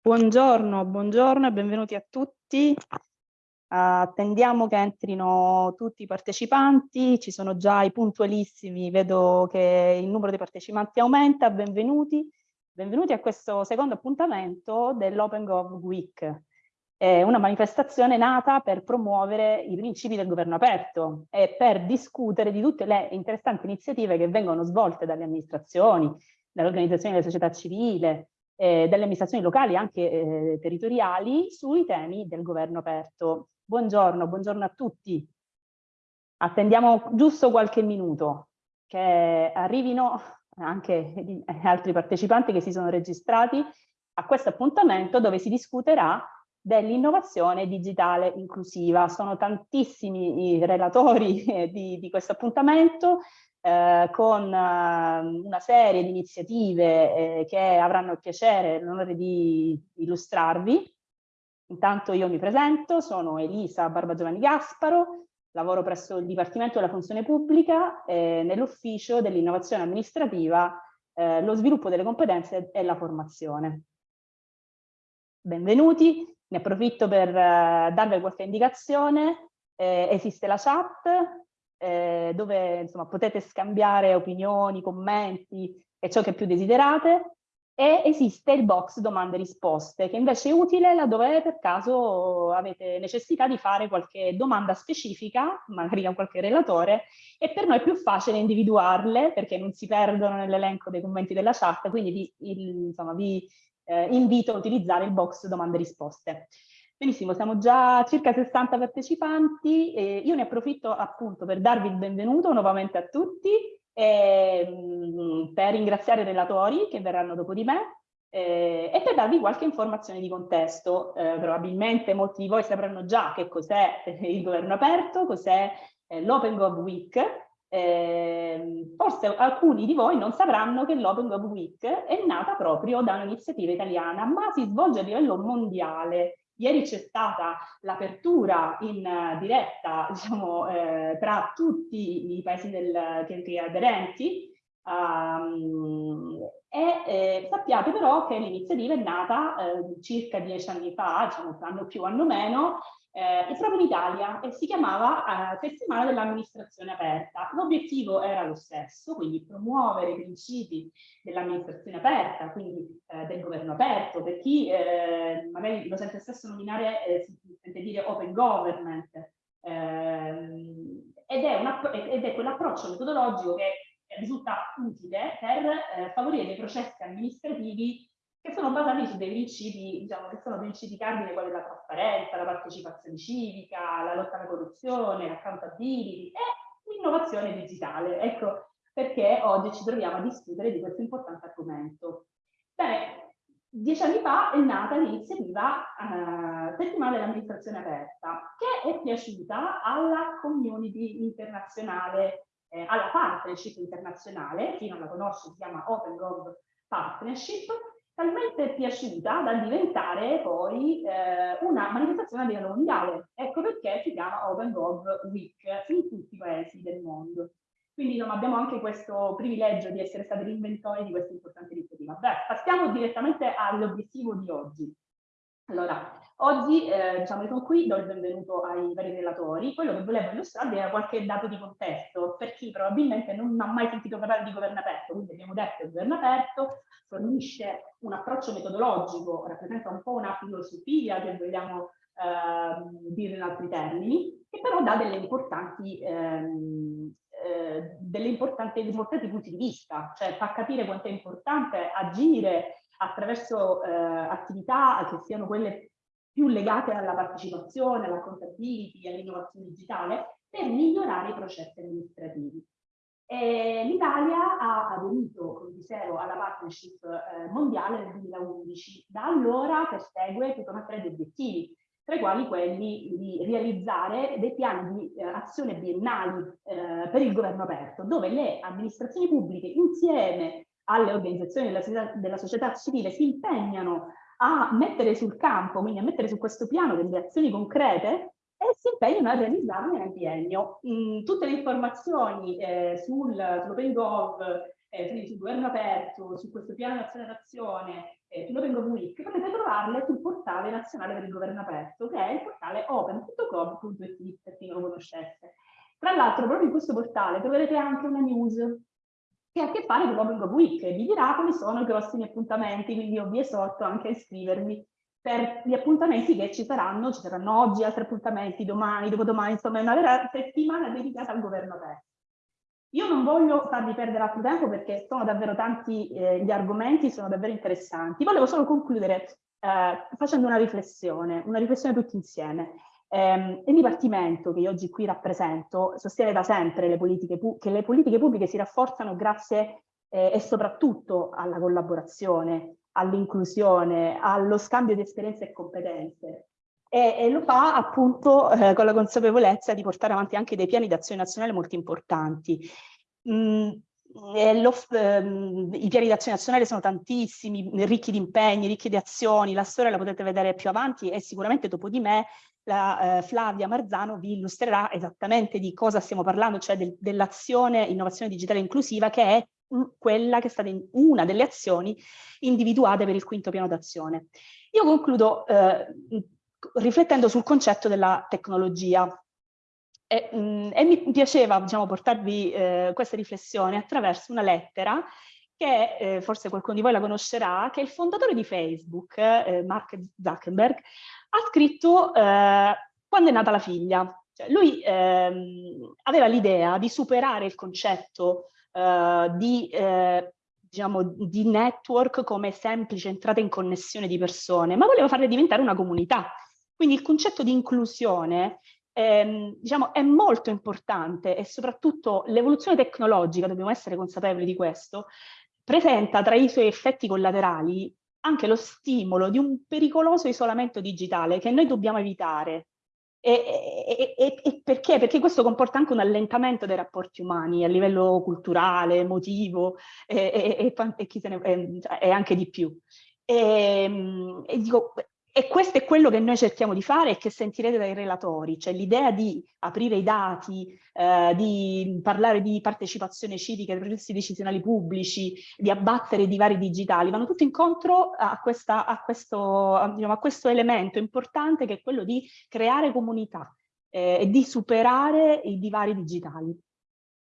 Buongiorno, buongiorno e benvenuti a tutti. Attendiamo che entrino tutti i partecipanti, ci sono già i puntualissimi, vedo che il numero dei partecipanti aumenta, benvenuti. Benvenuti a questo secondo appuntamento dell'Open Gov Week. È una manifestazione nata per promuovere i principi del governo aperto e per discutere di tutte le interessanti iniziative che vengono svolte dalle amministrazioni, dalle organizzazioni della società civile, eh, delle amministrazioni locali anche eh, territoriali sui temi del governo aperto. Buongiorno, buongiorno a tutti. Attendiamo giusto qualche minuto che arrivino anche altri partecipanti che si sono registrati a questo appuntamento dove si discuterà dell'innovazione digitale inclusiva. Sono tantissimi i relatori di, di questo appuntamento, eh, con eh, una serie di iniziative eh, che avranno il piacere e l'onore di illustrarvi. Intanto io mi presento, sono Elisa Barbagiovanni Gasparo, lavoro presso il Dipartimento della Funzione Pubblica eh, nell'Ufficio dell'Innovazione Amministrativa, eh, lo sviluppo delle competenze e la formazione. Benvenuti, ne approfitto per eh, darvi qualche indicazione. esiste la chat, eh, dove insomma, potete scambiare opinioni, commenti e ciò che più desiderate e esiste il box domande e risposte che invece è utile laddove per caso avete necessità di fare qualche domanda specifica, magari a qualche relatore, e per noi è più facile individuarle perché non si perdono nell'elenco dei commenti della chat, quindi vi, il, insomma, vi eh, invito a utilizzare il box domande e risposte. Benissimo, siamo già circa 60 partecipanti e io ne approfitto appunto per darvi il benvenuto nuovamente a tutti e, ehm, per ringraziare i relatori che verranno dopo di me eh, e per darvi qualche informazione di contesto. Eh, probabilmente molti di voi sapranno già che cos'è il governo aperto, cos'è eh, l'Open Gov Week, eh, forse alcuni di voi non sapranno che l'Open Gov Week è nata proprio da un'iniziativa italiana, ma si svolge a livello mondiale Ieri c'è stata l'apertura in uh, diretta diciamo, eh, tra tutti i paesi del, che, che aderenti um, e eh, sappiate però che l'iniziativa è nata eh, circa dieci anni fa, diciamo anno più, anno meno, eh, proprio in Italia e si chiamava eh, Settimana dell'amministrazione aperta. L'obiettivo era lo stesso, quindi promuovere i principi dell'amministrazione aperta, quindi eh, del governo aperto, per chi eh, magari lo sente stesso nominare, eh, si sente dire open government, ehm, ed è, è quell'approccio metodologico che risulta utile per eh, favorire dei processi amministrativi che sono basati su dei principi, diciamo, che sono principi cardine quali la trasparenza, la partecipazione civica, la lotta alla corruzione, l'accountability e l'innovazione digitale. Ecco perché oggi ci troviamo a discutere di questo importante argomento. Bene, dieci anni fa è nata l'iniziativa eh, Settimana dell'amministrazione aperta, che è piaciuta alla community internazionale, eh, alla partnership internazionale, chi non la conosce si chiama Open Gov Partnership, talmente piaciuta da diventare poi eh, una manifestazione a livello mondiale. Ecco perché si chiama Open Gov Week in tutti i paesi del mondo. Quindi no, abbiamo anche questo privilegio di essere stati l'inventore di questa importante iniziativa. Beh, passiamo direttamente all'obiettivo di oggi. Allora, oggi eh, diciamo sono qui, do il benvenuto ai vari relatori. Quello che volevo illustrarvi era qualche dato di contesto, per chi probabilmente non ha mai sentito parlare di governo aperto, quindi abbiamo detto che il governo aperto fornisce un approccio metodologico, rappresenta un po' una filosofia che vogliamo eh, dire in altri termini, che però dà delle importanti, ehm, eh, delle importanti, importanti punti di vista, cioè fa capire quanto è importante agire attraverso eh, attività che siano quelle più legate alla partecipazione, alla contability, all'innovazione digitale, per migliorare i processi amministrativi. L'Italia ha aderito, come dicevo, alla partnership eh, mondiale nel 2011. Da allora persegue tutta una serie di obiettivi, tra i quali quelli di realizzare dei piani di eh, azione biennali eh, per il governo aperto, dove le amministrazioni pubbliche insieme alle organizzazioni della, della società civile si impegnano a mettere sul campo, quindi a mettere su questo piano delle azioni concrete e si impegnano a realizzarle nel biennio. Mm, tutte le informazioni eh, sul, sull'OpenGov eh, quindi sul governo aperto, su questo piano nazionale d'azione, eh, sull'Open Gov Week, potete trovarle sul portale nazionale per il governo aperto, che è il portale open.gov.it, per chi non lo conoscesse. Tra l'altro, proprio in questo portale troverete anche una news che ha a che fare con l'Open Week e vi dirà quali sono i prossimi appuntamenti, quindi io vi esorto anche a iscrivervi per gli appuntamenti che ci saranno, ci saranno oggi altri appuntamenti, domani, dopodomani, insomma è una vera settimana dedicata al governo aperto. Io non voglio farvi perdere altro tempo perché sono davvero tanti eh, gli argomenti, sono davvero interessanti. Volevo solo concludere eh, facendo una riflessione, una riflessione tutti insieme. Eh, il Dipartimento che io oggi qui rappresento sostiene da sempre le che le politiche pubbliche si rafforzano grazie eh, e soprattutto alla collaborazione, all'inclusione, allo scambio di esperienze e competenze e, e lo fa appunto eh, con la consapevolezza di portare avanti anche dei piani d'azione nazionale molto importanti. Mm, ehm, I piani d'azione nazionale sono tantissimi, ricchi di impegni, ricchi di azioni, la storia la potete vedere più avanti e sicuramente dopo di me la, eh, Flavia Marzano vi illustrerà esattamente di cosa stiamo parlando, cioè del, dell'azione innovazione digitale inclusiva che è quella che è stata una delle azioni individuate per il quinto piano d'azione. Io concludo eh, riflettendo sul concetto della tecnologia. E, mh, mm, e mi piaceva diciamo, portarvi eh, questa riflessione attraverso una lettera che eh, forse qualcuno di voi la conoscerà, che il fondatore di Facebook, eh, Mark Zuckerberg, ha scritto eh, quando è nata la figlia. Cioè, lui ehm, aveva l'idea di superare il concetto eh, di eh, diciamo, di network come semplice entrata in connessione di persone, ma voleva farle diventare una comunità. Quindi il concetto di inclusione ehm, diciamo, è molto importante e soprattutto l'evoluzione tecnologica, dobbiamo essere consapevoli di questo, presenta tra i suoi effetti collaterali anche lo stimolo di un pericoloso isolamento digitale che noi dobbiamo evitare. E, e, e, perché? Perché questo comporta anche un allentamento dei rapporti umani a livello culturale, emotivo e, ne, cioè, anche di più. E, dico, e questo è quello che noi cerchiamo di fare e che sentirete dai relatori, cioè l'idea di aprire i dati, eh, di parlare di partecipazione civica ai processi decisionali pubblici, di abbattere i divari digitali, vanno tutti incontro a, questa, a, questo, diciamo, a questo, elemento importante che è quello di creare comunità eh, e di superare i divari digitali.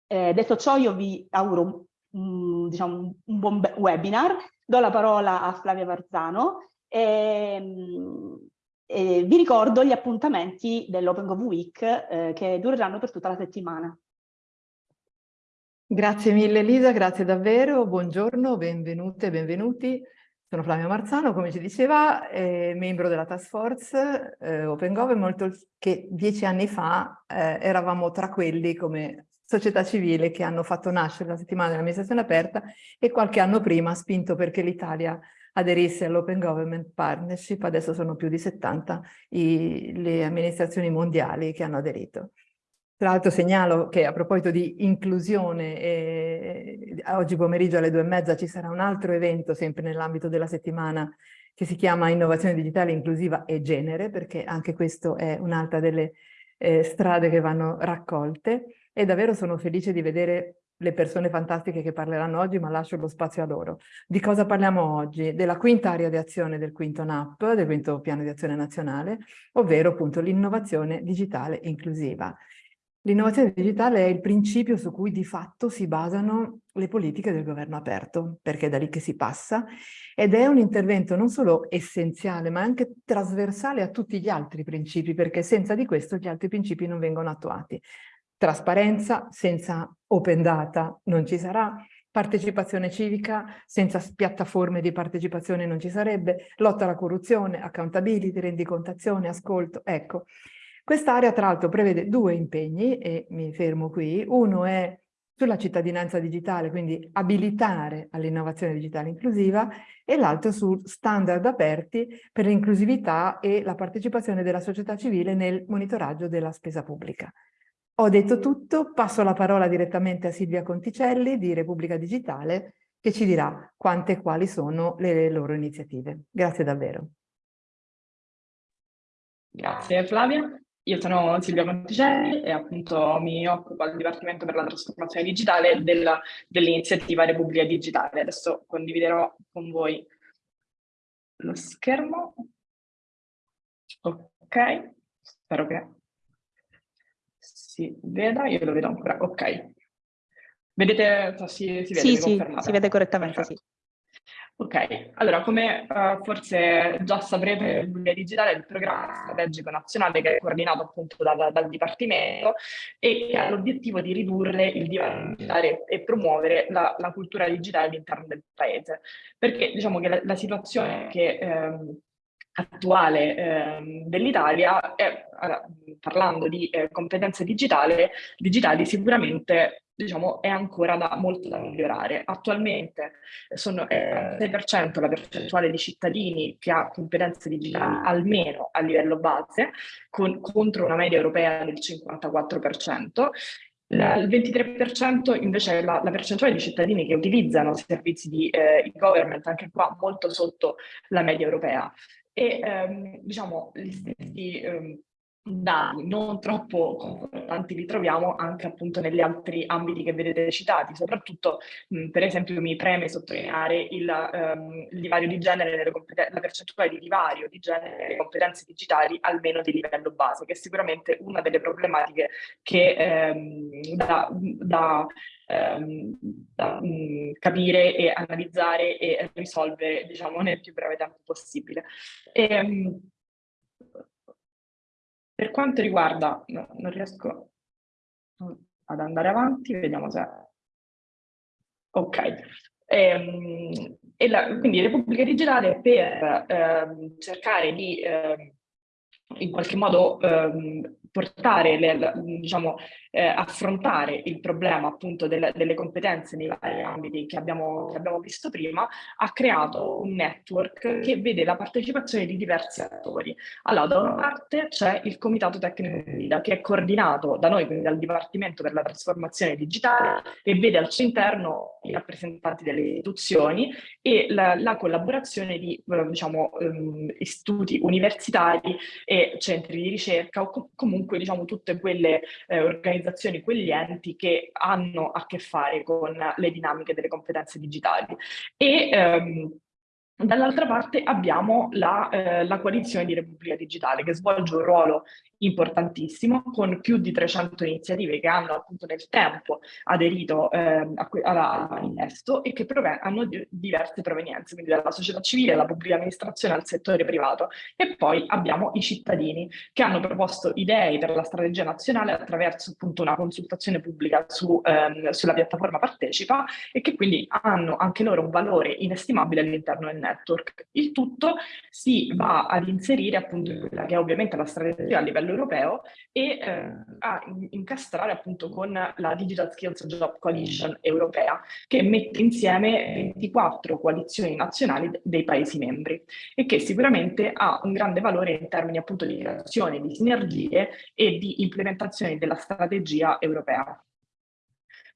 Eh, detto ciò io vi auguro un, diciamo, un buon webinar, do la parola a Flavia Varzano, e, ehm, e vi ricordo gli appuntamenti dell'Open Gov Week eh, che dureranno per tutta la settimana. Grazie mille Elisa, grazie davvero, buongiorno, benvenute e benvenuti. Sono Flavia Marzano, come ci diceva, eh, membro della task force eh, OpenGov, che dieci anni fa eh, eravamo tra quelli come società civile che hanno fatto nascere la settimana dell'amministrazione aperta e qualche anno prima spinto perché l'Italia aderisse all'Open Government Partnership, adesso sono più di 70 i, le amministrazioni mondiali che hanno aderito. Tra l'altro segnalo che a proposito di inclusione, eh, oggi pomeriggio alle due e mezza ci sarà un altro evento sempre nell'ambito della settimana che si chiama Innovazione Digitale Inclusiva e Genere, perché anche questo è un'altra delle eh, strade che vanno raccolte e davvero sono felice di vedere le persone fantastiche che parleranno oggi, ma lascio lo spazio a loro. Di cosa parliamo oggi? Della quinta area di azione del quinto NAP, del quinto piano di azione nazionale, ovvero appunto l'innovazione digitale inclusiva. L'innovazione digitale è il principio su cui di fatto si basano le politiche del governo aperto, perché è da lì che si passa, ed è un intervento non solo essenziale, ma anche trasversale a tutti gli altri principi, perché senza di questo gli altri principi non vengono attuati. Trasparenza senza open data non ci sarà, partecipazione civica senza piattaforme di partecipazione non ci sarebbe, lotta alla corruzione, accountability, rendicontazione, ascolto, ecco. Quest'area tra l'altro prevede due impegni e mi fermo qui, uno è sulla cittadinanza digitale, quindi abilitare all'innovazione digitale inclusiva, e l'altro su standard aperti per l'inclusività e la partecipazione della società civile nel monitoraggio della spesa pubblica. Ho detto tutto, passo la parola direttamente a Silvia Conticelli di Repubblica Digitale che ci dirà quante e quali sono le loro iniziative. Grazie davvero. Grazie Flavia. io sono Silvia Monticelli e appunto mi occupo al Dipartimento per la trasformazione digitale dell'iniziativa Repubblica Digitale. Adesso condividerò con voi lo schermo. Ok, spero che si veda, io lo vedo ancora, ok. Vedete, si, si vede? Sì, sì, si vede correttamente, Perfetto. sì. Ok, allora come uh, forse già saprete, Bulia Digitale è il programma strategico nazionale che è coordinato appunto dal, dal Dipartimento e che ha l'obiettivo di ridurre il divario digitale e promuovere la, la, cultura digitale all'interno del paese. Perché diciamo che la, la situazione che ehm, attuale eh, dell'Italia è, parlando di eh, competenze digitali, digitali sicuramente diciamo, è ancora da, molto da migliorare. Attualmente sono eh, 6% la percentuale di cittadini che ha competenze digitali almeno a livello base, con, contro una media europea del 54%. Il 23% invece è la, la, percentuale di cittadini che utilizzano servizi di eh, government, anche qua molto sotto la media europea. E ehm, diciamo, gli stessi ehm, dati non troppo confortanti li troviamo anche appunto negli altri ambiti che vedete citati, soprattutto mh, per esempio mi preme sottolineare il, um, il divario di genere, nelle la percentuale di divario di genere nelle competenze digitali almeno di livello base, che è sicuramente una delle problematiche che um, da, da ehm, da mh, capire e analizzare e risolvere diciamo nel più breve tempo possibile. E, um, per quanto riguarda, no, non riesco ad andare avanti, vediamo se... Ok. E, ehm, e la, quindi Repubblica Digitale per eh, cercare di eh, in qualche modo eh, portare, le, diciamo, eh, affrontare il problema appunto delle, delle, competenze nei vari ambiti che abbiamo, che abbiamo visto prima, ha creato un network che vede la partecipazione di diversi attori. Allora, da una parte c'è il Comitato Tecnico Guida, che è coordinato da noi, quindi dal Dipartimento per la Trasformazione Digitale, e vede al suo interno i rappresentanti delle istituzioni e la, la collaborazione di diciamo, um, istituti universitari e centri di ricerca o com comunque diciamo, tutte quelle eh, organizzazioni, quegli enti che hanno a che fare con le dinamiche delle competenze digitali. E, um, Dall'altra parte abbiamo la, eh, la, coalizione di Repubblica Digitale che svolge un ruolo importantissimo con più di 300 iniziative che hanno appunto nel tempo aderito eh, al e che hanno di diverse provenienze, quindi dalla società civile, alla pubblica amministrazione, al settore privato. E poi abbiamo i cittadini che hanno proposto idee per la strategia nazionale attraverso appunto una consultazione pubblica su, ehm, sulla piattaforma Partecipa e che quindi hanno anche loro un valore inestimabile all'interno del network. Il tutto si va ad inserire appunto quella che è ovviamente la strategia a livello europeo e eh, a incastrare appunto con la Digital Skills Job Coalition europea che mette insieme 24 coalizioni nazionali dei Paesi membri e che sicuramente ha un grande valore in termini appunto di creazione di sinergie e di implementazione della strategia europea.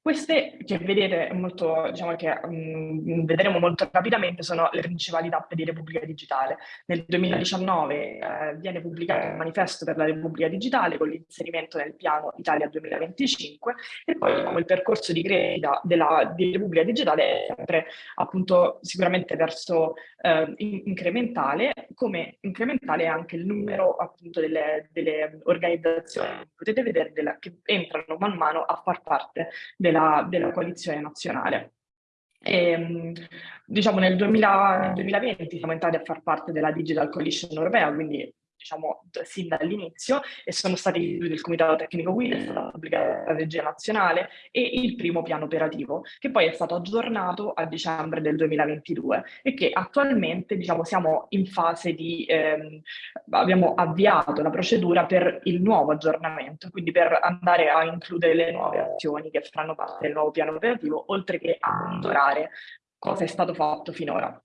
Queste che vedete molto, diciamo che um, vedremo molto rapidamente sono le principali tappe di Repubblica Digitale. Nel 2019 eh, viene pubblicato il manifesto per la Repubblica Digitale con l'inserimento nel piano Italia 2025 e poi diciamo, il percorso di crescita della, di Repubblica Digitale è sempre appunto sicuramente verso eh, incrementale, come incrementale è anche il numero appunto delle, delle organizzazioni, potete vedere, della, che entrano man mano a far parte della della, della coalizione nazionale. E, ehm, diciamo nel 2000, 2020 siamo entrati a far parte della Digital Coalition europea, quindi diciamo, sin dall'inizio e sono stati istituiti il Comitato Tecnico Guida, la pubblica strategia nazionale e il primo piano operativo, che poi è stato aggiornato a dicembre del 2022 e che attualmente diciamo, siamo in fase di, ehm, abbiamo avviato la procedura per il nuovo aggiornamento, quindi per andare a includere le nuove azioni che faranno parte del nuovo piano operativo, oltre che a monitorare cosa è stato fatto finora.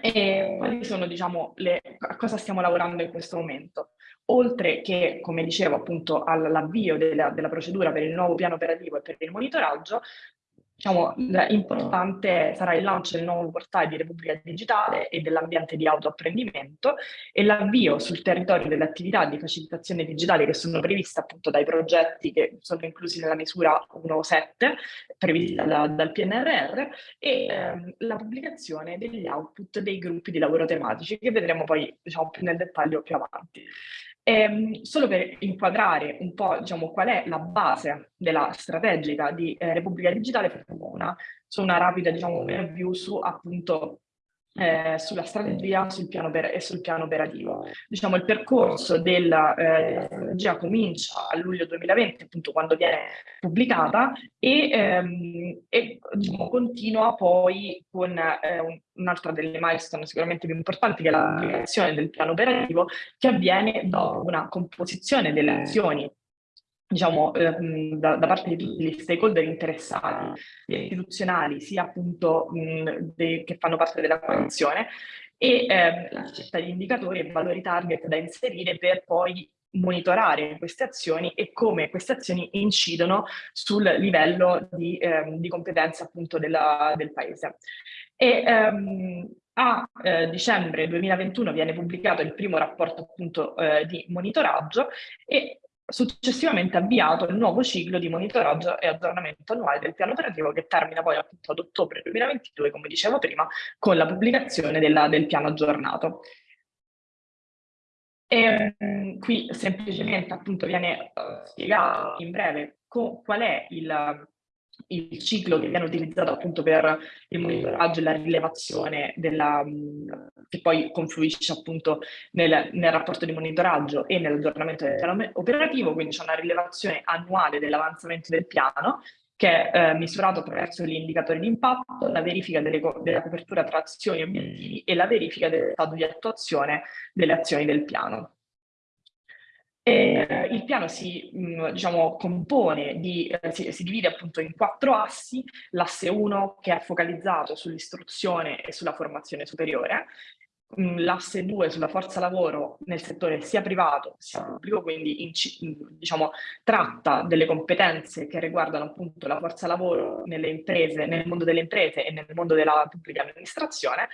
E quali sono, diciamo, le, a cosa stiamo lavorando in questo momento? Oltre che, come dicevo, appunto, all'avvio della, della procedura per il nuovo piano operativo e per il monitoraggio, diciamo, importante sarà il lancio del nuovo portale di Repubblica Digitale e dell'ambiente di autoapprendimento e l'avvio sul territorio delle attività di facilitazione digitale che sono previste appunto dai progetti che sono inclusi nella misura 1.7 prevista da, dal PNRR e ehm, la pubblicazione degli output dei gruppi di lavoro tematici che vedremo poi diciamo, più nel dettaglio più avanti. Ehm, solo per inquadrare un po' diciamo, qual è la base della strategica di eh, Repubblica Digitale, facciamo una, su una rapida diciamo, review su appunto eh, sulla strategia sul piano e sul piano operativo. Diciamo, il percorso della eh, strategia comincia a luglio 2020, appunto quando viene pubblicata, e, ehm, e diciamo, continua poi con eh, un'altra delle milestone sicuramente più importanti, che è la pubblicazione del piano operativo, che avviene dopo una composizione delle azioni diciamo, ehm, da, da, parte di tutti gli stakeholder interessati, istituzionali, sia appunto mh, de, che fanno parte della coalizione, e ehm, la scelta di indicatori e valori target da inserire per poi monitorare queste azioni e come queste azioni incidono sul livello di, ehm, di competenza appunto della, del paese. E, ehm, a eh, dicembre 2021 viene pubblicato il primo rapporto appunto eh, di monitoraggio e successivamente avviato il nuovo ciclo di monitoraggio e aggiornamento annuale del piano operativo che termina poi appunto ad ottobre 2022, come dicevo prima, con la pubblicazione della, del piano aggiornato. E um, qui semplicemente appunto viene uh, spiegato in breve qual è il, il ciclo che viene utilizzato appunto per il monitoraggio e la rilevazione della, che poi confluisce appunto nel, nel rapporto di monitoraggio e nell'aggiornamento del piano operativo, quindi c'è una rilevazione annuale dell'avanzamento del piano che è eh, misurato attraverso gli indicatori di impatto, la verifica delle, della copertura tra azioni e obiettivi e la verifica del stato di attuazione delle azioni del piano. Eh, il piano si mh, diciamo, compone di, eh, si, si, divide appunto in quattro assi, l'asse 1 che è focalizzato sull'istruzione e sulla formazione superiore, l'asse 2 sulla forza lavoro nel settore sia privato sia pubblico, quindi in, diciamo, tratta delle competenze che riguardano appunto la forza lavoro nelle imprese, nel mondo delle imprese e nel mondo della pubblica amministrazione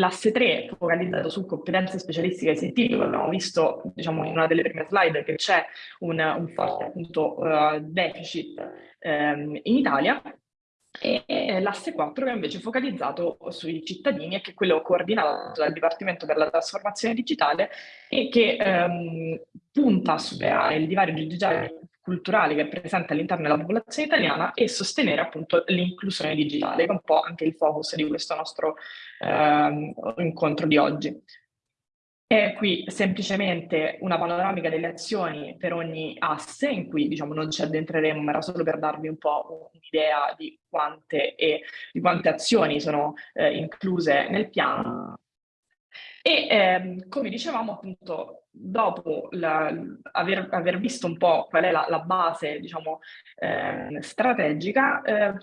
L'asse 3 focalizzato su competenze specialistiche scientifiche, abbiamo visto diciamo, in una delle prime slide che c'è un, un, forte appunto, uh, deficit um, in Italia, e l'asse 4 che è invece focalizzato sui cittadini e che è quello coordinato dal Dipartimento per la trasformazione digitale e che um, punta a superare il divario digitale culturale che è presente all'interno della popolazione italiana e sostenere appunto l'inclusione digitale, che è un po' anche il focus di questo nostro eh, incontro di oggi. E qui semplicemente una panoramica delle azioni per ogni asse, in cui diciamo non ci addentreremo, ma era solo per darvi un po' un'idea di di quante azioni sono eh, incluse nel piano. E ehm, come dicevamo appunto dopo la, aver, aver, visto un po' qual è la, la base, diciamo, eh, strategica, eh,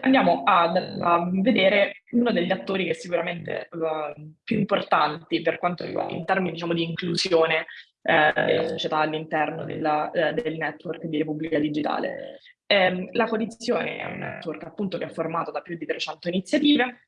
andiamo a, a, vedere uno degli attori che è sicuramente uh, più importanti per quanto riguarda in termini diciamo, di inclusione eh, della società all'interno eh, del network di Repubblica Digitale. Eh, la coalizione è un network appunto che è formato da più di 300 iniziative,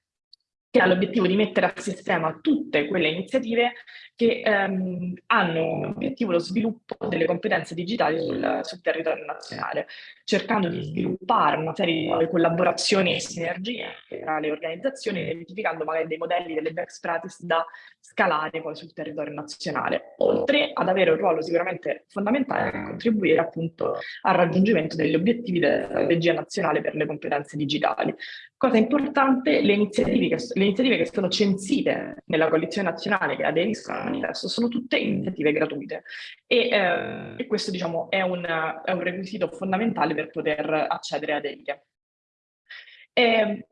che ha l'obiettivo di mettere a sistema tutte quelle iniziative che ehm, hanno come obiettivo lo sviluppo delle competenze digitali sul, sul, territorio nazionale, cercando di sviluppare una serie di collaborazioni e sinergie tra le organizzazioni, identificando magari dei modelli, delle best practice da scalare poi sul territorio nazionale, oltre ad avere un ruolo sicuramente fondamentale per contribuire appunto al raggiungimento degli obiettivi della strategia nazionale per le competenze digitali. Cosa importante, le iniziative che, le iniziative che sono censite nella coalizione nazionale che aderiscono manifesto sono tutte iniziative gratuite e, eh, e questo diciamo è un, è un, requisito fondamentale per poter accedere ad esse.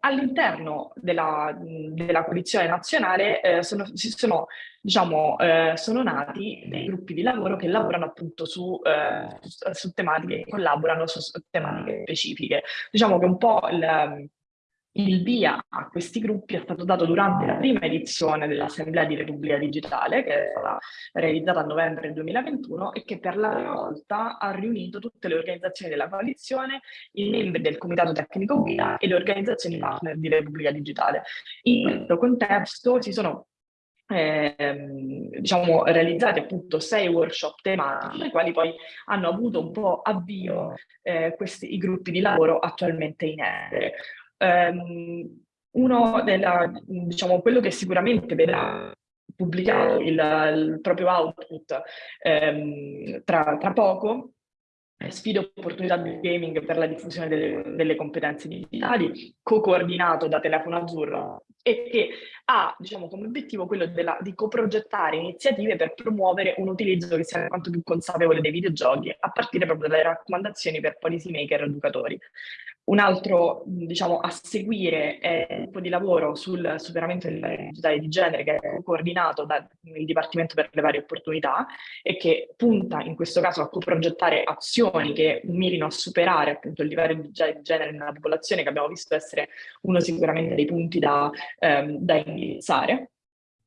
All'interno della, della, coalizione nazionale eh, sono, sono, diciamo, eh, sono, nati dei gruppi di lavoro che lavorano appunto su, eh, su tematiche, collaborano su, su tematiche specifiche. Diciamo che un po' il, il via a questi gruppi è stato dato durante la prima edizione dell'Assemblea di Repubblica Digitale, che è stata realizzata a novembre 2021 e che per la prima volta ha riunito tutte le organizzazioni della coalizione, i membri del Comitato Tecnico Guida e le organizzazioni partner di Repubblica Digitale. In questo contesto si sono eh, diciamo, realizzati appunto sei workshop tematici, ai quali poi hanno avuto un po' avvio eh, questi, i gruppi di lavoro attualmente in essere. Um, uno della, diciamo, quello che sicuramente vedrà pubblicato il, il proprio output um, tra, tra poco sfide opportunità del gaming per la diffusione delle, delle competenze digitali, co-coordinato da Telefono Azzurro e che ha diciamo, come obiettivo quello della, di coprogettare iniziative per promuovere un utilizzo che sia quanto più consapevole dei videogiochi, a partire proprio dalle raccomandazioni per policy maker educatori. Un altro, diciamo, a seguire è il gruppo di lavoro sul superamento del digitale di genere che è coordinato dal Dipartimento per le varie opportunità e che punta in questo caso a coprogettare azioni che mirino a superare appunto il livello di genere nella popolazione che abbiamo visto essere uno sicuramente dei punti da, ehm, da indirizzare.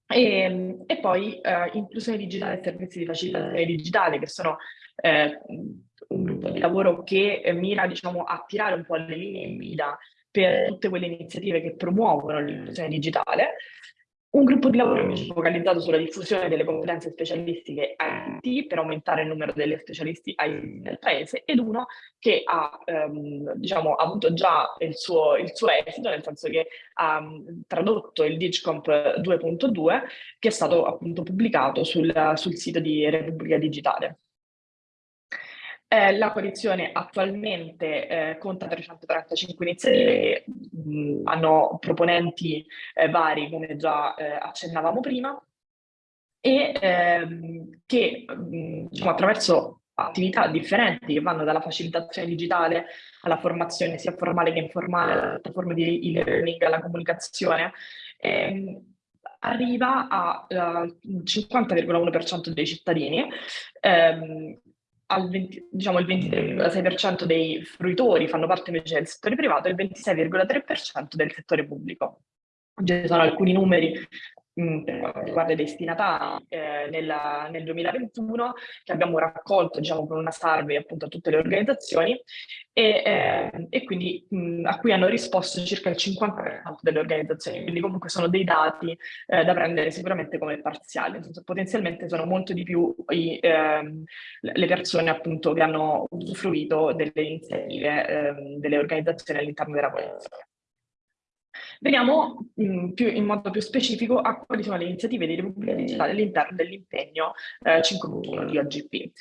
E, e poi eh, inclusione digitale e servizi di facilitazione digitale che sono eh, un gruppo di lavoro che mira diciamo, a tirare un po' le linee guida per tutte quelle iniziative che promuovono l'inclusione digitale. Un gruppo di lavoro focalizzato sulla diffusione delle competenze specialistiche IT per aumentare il numero delle specialisti IT nel paese ed uno che ha ehm, diciamo, avuto già il suo, il suo, esito, nel senso che ha um, tradotto il Digicomp 2.2 che è stato appunto pubblicato sul, sul sito di Repubblica Digitale. Eh, la coalizione attualmente eh, conta 335 iniziative che mh, hanno proponenti eh, vari, come già eh, accennavamo prima, e ehm, che mh, diciamo, attraverso attività differenti che vanno dalla facilitazione digitale alla formazione sia formale che informale, alle piattaforme di e-learning, alla comunicazione, ehm, arriva al 50,1% dei cittadini ehm, al 20, diciamo il 23,6% dei fruitori fanno parte invece del settore privato e il 26,3% del settore pubblico. Ci sono alcuni numeri Mm, per quanto riguarda i destinatari eh, nella, nel 2021 che abbiamo raccolto diciamo con una survey appunto a tutte le organizzazioni e, eh, e quindi mh, a cui hanno risposto circa il 50% delle organizzazioni. Quindi comunque sono dei dati eh, da prendere sicuramente come parziali. Senso potenzialmente sono molto di più i, ehm, le persone appunto che hanno usufruito delle iniziative ehm, delle organizzazioni all'interno della polizia Veniamo in, più, in, modo più specifico a quali sono le iniziative di Repubblica Digitale all'interno dell'impegno eh, 5.1 di OGP.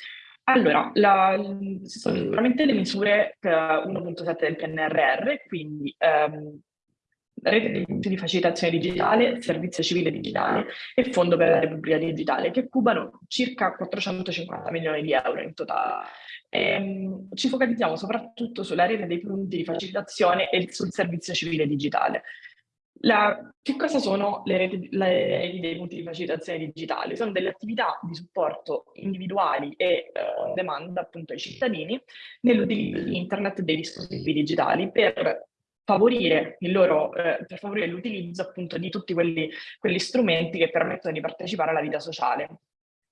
Allora, la, sono sicuramente le misure 1.7 del PNRR, quindi ehm, rete di facilitazione digitale, servizio civile digitale e fondo per la Repubblica Digitale, che cubano circa 450 milioni di euro in totale. Ehm, ci focalizziamo soprattutto sulla rete dei punti di facilitazione e sul servizio civile digitale. La, che cosa sono le reti, le dei punti di facilitazione digitali? Sono delle attività di supporto individuali e on demand appunto ai cittadini nell'utilizzo di internet e dei dispositivi digitali per favorire eh, favorire l'utilizzo appunto di tutti quelli, quelli, strumenti che permettono di partecipare alla vita sociale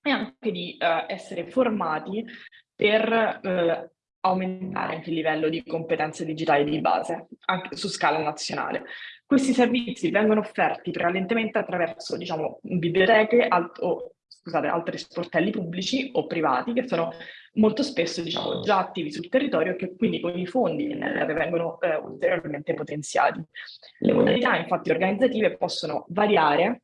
e anche di uh, essere formati per uh, aumentare anche il livello di competenze digitali di base, anche su scala nazionale. Questi servizi vengono offerti prevalentemente attraverso diciamo, biblioteche o scusate, altri sportelli pubblici o privati che sono molto spesso diciamo, già attivi sul territorio e che quindi con i fondi che vengono eh, ulteriormente potenziati. Le modalità infatti organizzative possono variare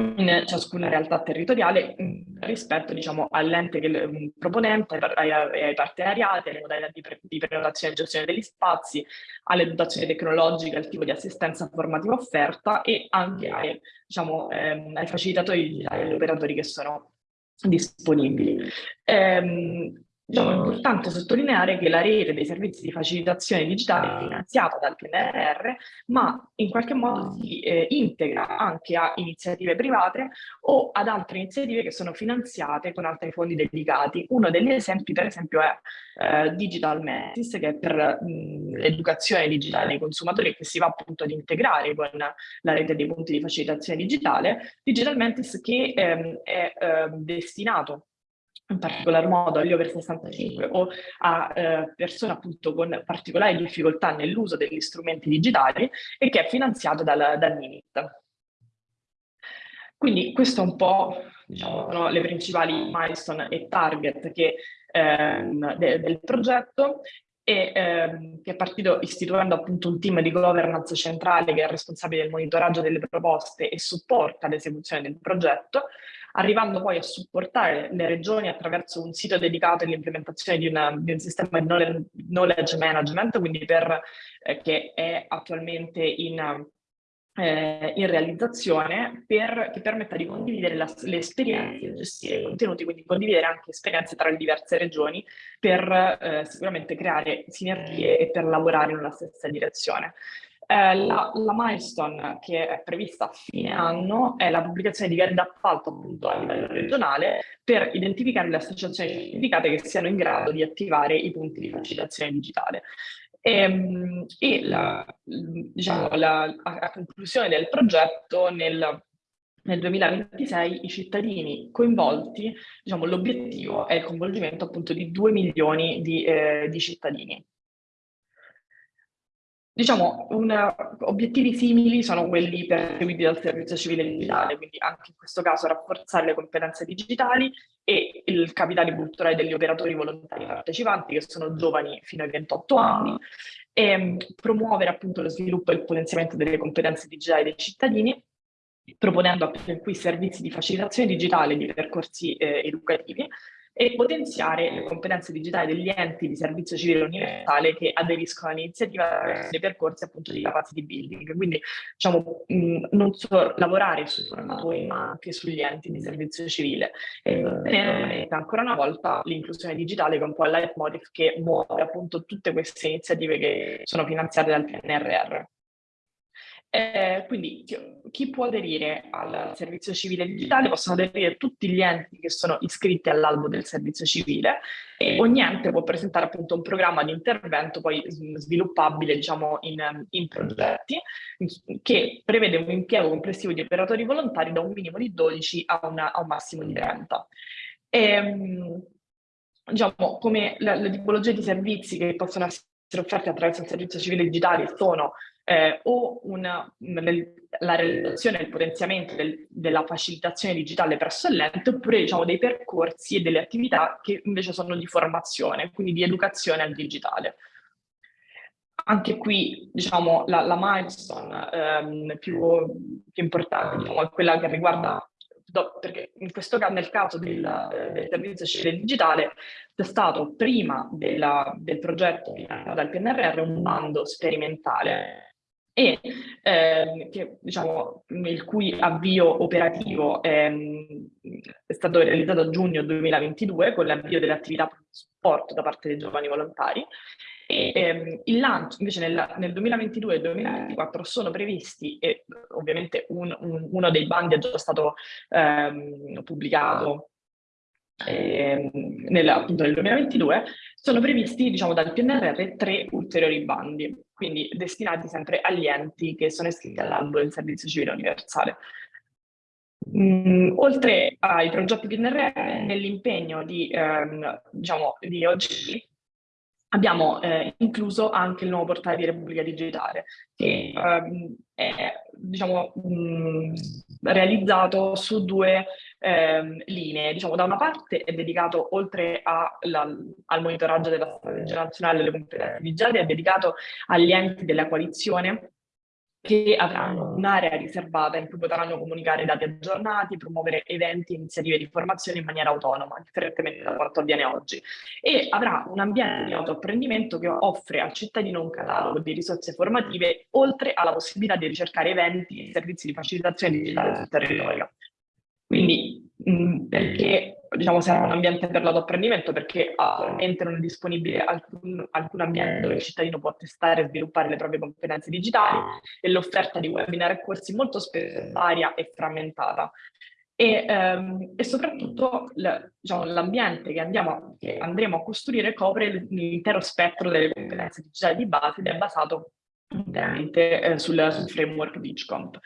in ciascuna realtà territoriale mm, rispetto diciamo, all'ente mm, proponente, ai, ai, partenariati, alle modalità di, pre, di prenotazione e gestione degli spazi, alle dotazioni tecnologiche, al tipo di assistenza formativa offerta e anche ai, diciamo, ehm, ai facilitatori digitali, agli operatori che sono disponibili. Ehm, Diciamo, è importante sottolineare che la rete dei servizi di facilitazione digitale è finanziata dal PNRR, ma in qualche modo si eh, integra anche a iniziative private o ad altre iniziative che sono finanziate con altri fondi dedicati. Uno degli esempi, per esempio, è eh, Digital Metis, che è per l'educazione digitale dei consumatori che si va appunto ad integrare con la rete dei punti di facilitazione digitale. Digital Metis che ehm, è eh, destinato in particolar modo agli over 65 o a eh, persone appunto con particolari difficoltà nell'uso degli strumenti digitali e che è finanziato dal, dal MINIT. Quindi questo è un po' diciamo, sono le principali milestone e target che, ehm, de del progetto e ehm, che è partito istituendo appunto un team di governance centrale che è responsabile del monitoraggio delle proposte e supporta l'esecuzione del progetto, arrivando poi a supportare le regioni attraverso un sito dedicato all'implementazione di, di, un sistema di knowledge management, quindi per, eh, che è attualmente in, eh, in realizzazione per, che permetta di condividere la, le esperienze, gestire i contenuti, quindi condividere anche esperienze tra le diverse regioni per eh, sicuramente creare sinergie e per lavorare in una stessa direzione. Eh, la, la, milestone che è prevista a fine anno è la pubblicazione di gare d'appalto appunto a livello regionale per identificare le associazioni certificate che siano in grado di attivare i punti di facilitazione digitale. E, ehm, e la, diciamo, la, a, conclusione del progetto nel nel 2026 i cittadini coinvolti, diciamo, l'obiettivo è il coinvolgimento appunto di 2 milioni di, eh, di cittadini. Diciamo, un, obiettivi simili sono quelli perseguiti dal servizio civile digitale, quindi anche in questo caso rafforzare le competenze digitali e il capitale culturale degli operatori volontari partecipanti, che sono giovani fino ai 28 anni, e mm, promuovere appunto lo sviluppo e il potenziamento delle competenze digitali dei cittadini, proponendo appunto qui servizi di facilitazione digitale di percorsi eh, educativi, e potenziare le competenze digitali degli enti di servizio civile universale che aderiscono all'iniziativa dei percorsi appunto di capacity building. Quindi diciamo mh, non solo lavorare sui formatori ma anche sugli enti di servizio civile e ottenere ancora una volta l'inclusione digitale che è un po' il leitmotiv che muove appunto tutte queste iniziative che sono finanziate dal PNRR. Eh, quindi chi può aderire al servizio civile digitale? Possono aderire tutti gli enti che sono iscritti all'albo del servizio civile e ogni ente può presentare appunto un programma di intervento poi sviluppabile diciamo in, in progetti che prevede un impiego complessivo di operatori volontari da un minimo di 12 a, una, a un massimo di 30. E, ehm, diciamo come le tipologie di servizi che possono essere offerte attraverso il servizio civile digitale sono eh, o una, la realizzazione e il potenziamento del, della facilitazione digitale presso l'ente oppure diciamo, dei percorsi e delle attività che invece sono di formazione, quindi di educazione al digitale. Anche qui diciamo, la, la milestone ehm, più, più, importante diciamo, è quella che riguarda perché in questo caso, nel caso del, del servizio civile digitale, c'è stato prima della, del progetto dal PNRR un bando sperimentale e ehm, che, diciamo, il cui avvio operativo ehm, è stato realizzato a giugno 2022 con l'avvio delle attività di supporto da parte dei giovani volontari. E ehm, il lancio invece nel, nel 2022 e 2024 sono previsti e ovviamente un, un, uno dei bandi è già stato ehm, pubblicato eh, nel, appunto nel 2022, sono previsti diciamo, dal PNRR tre ulteriori bandi, quindi destinati sempre agli enti che sono iscritti all'albo del servizio civile universale. Mm, oltre ai progetti PNRR, nell'impegno di, ehm, diciamo, di oggi abbiamo eh, incluso anche il nuovo portale di Repubblica Digitale, che ehm, è diciamo, mh, mm, realizzato su due ehm, linee. Diciamo, da una parte è dedicato, oltre a, la, al monitoraggio della strategia nazionale delle competenze digitali, è dedicato agli enti della coalizione che avranno un'area riservata in cui potranno comunicare dati aggiornati, promuovere eventi e iniziative di formazione in maniera autonoma, differentemente da quanto avviene oggi. E avrà un ambiente di autoapprendimento che offre al cittadino un catalogo di risorse formative, oltre alla possibilità di ricercare eventi e servizi di facilitazione digitale sul territorio. Quindi, perché diciamo, serve un ambiente per l'autoapprendimento perché attualmente non è disponibile alcun, alcun, ambiente dove il cittadino può testare e sviluppare le proprie competenze digitali e l'offerta di webinar e corsi molto spesso varia e frammentata. E, ehm, e soprattutto diciamo, l'ambiente che, che, andremo a costruire copre l'intero spettro delle competenze digitali di base ed è basato interamente eh, sul, sul, framework DigComp.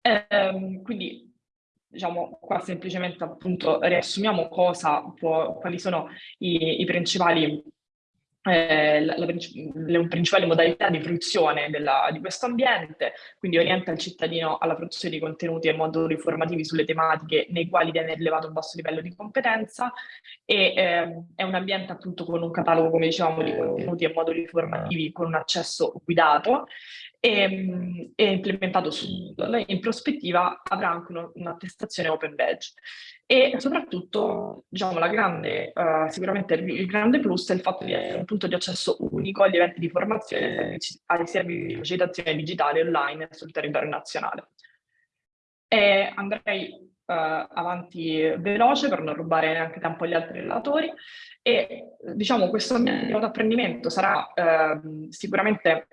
Eh, quindi diciamo qua semplicemente appunto riassumiamo cosa può, quali sono i, i principali eh, la, la, le principali modalità di fruizione della, di questo ambiente, quindi orienta il cittadino alla produzione di contenuti e moduli formativi sulle tematiche nei quali viene rilevato un basso livello di competenza e eh, è un ambiente appunto con un catalogo, come dicevamo, di contenuti e moduli formativi con un accesso guidato e, e implementato su Moodle. In prospettiva avrà anche un'attestazione open badge. E soprattutto, diciamo, la grande, uh, sicuramente il grande plus è il fatto di essere un punto di accesso unico agli eventi di formazione, ai servizi di facilitazione digitale online sul territorio nazionale. E andrei uh, avanti veloce per non rubare neanche tempo agli altri relatori e diciamo questo metodo di apprendimento sarà uh, sicuramente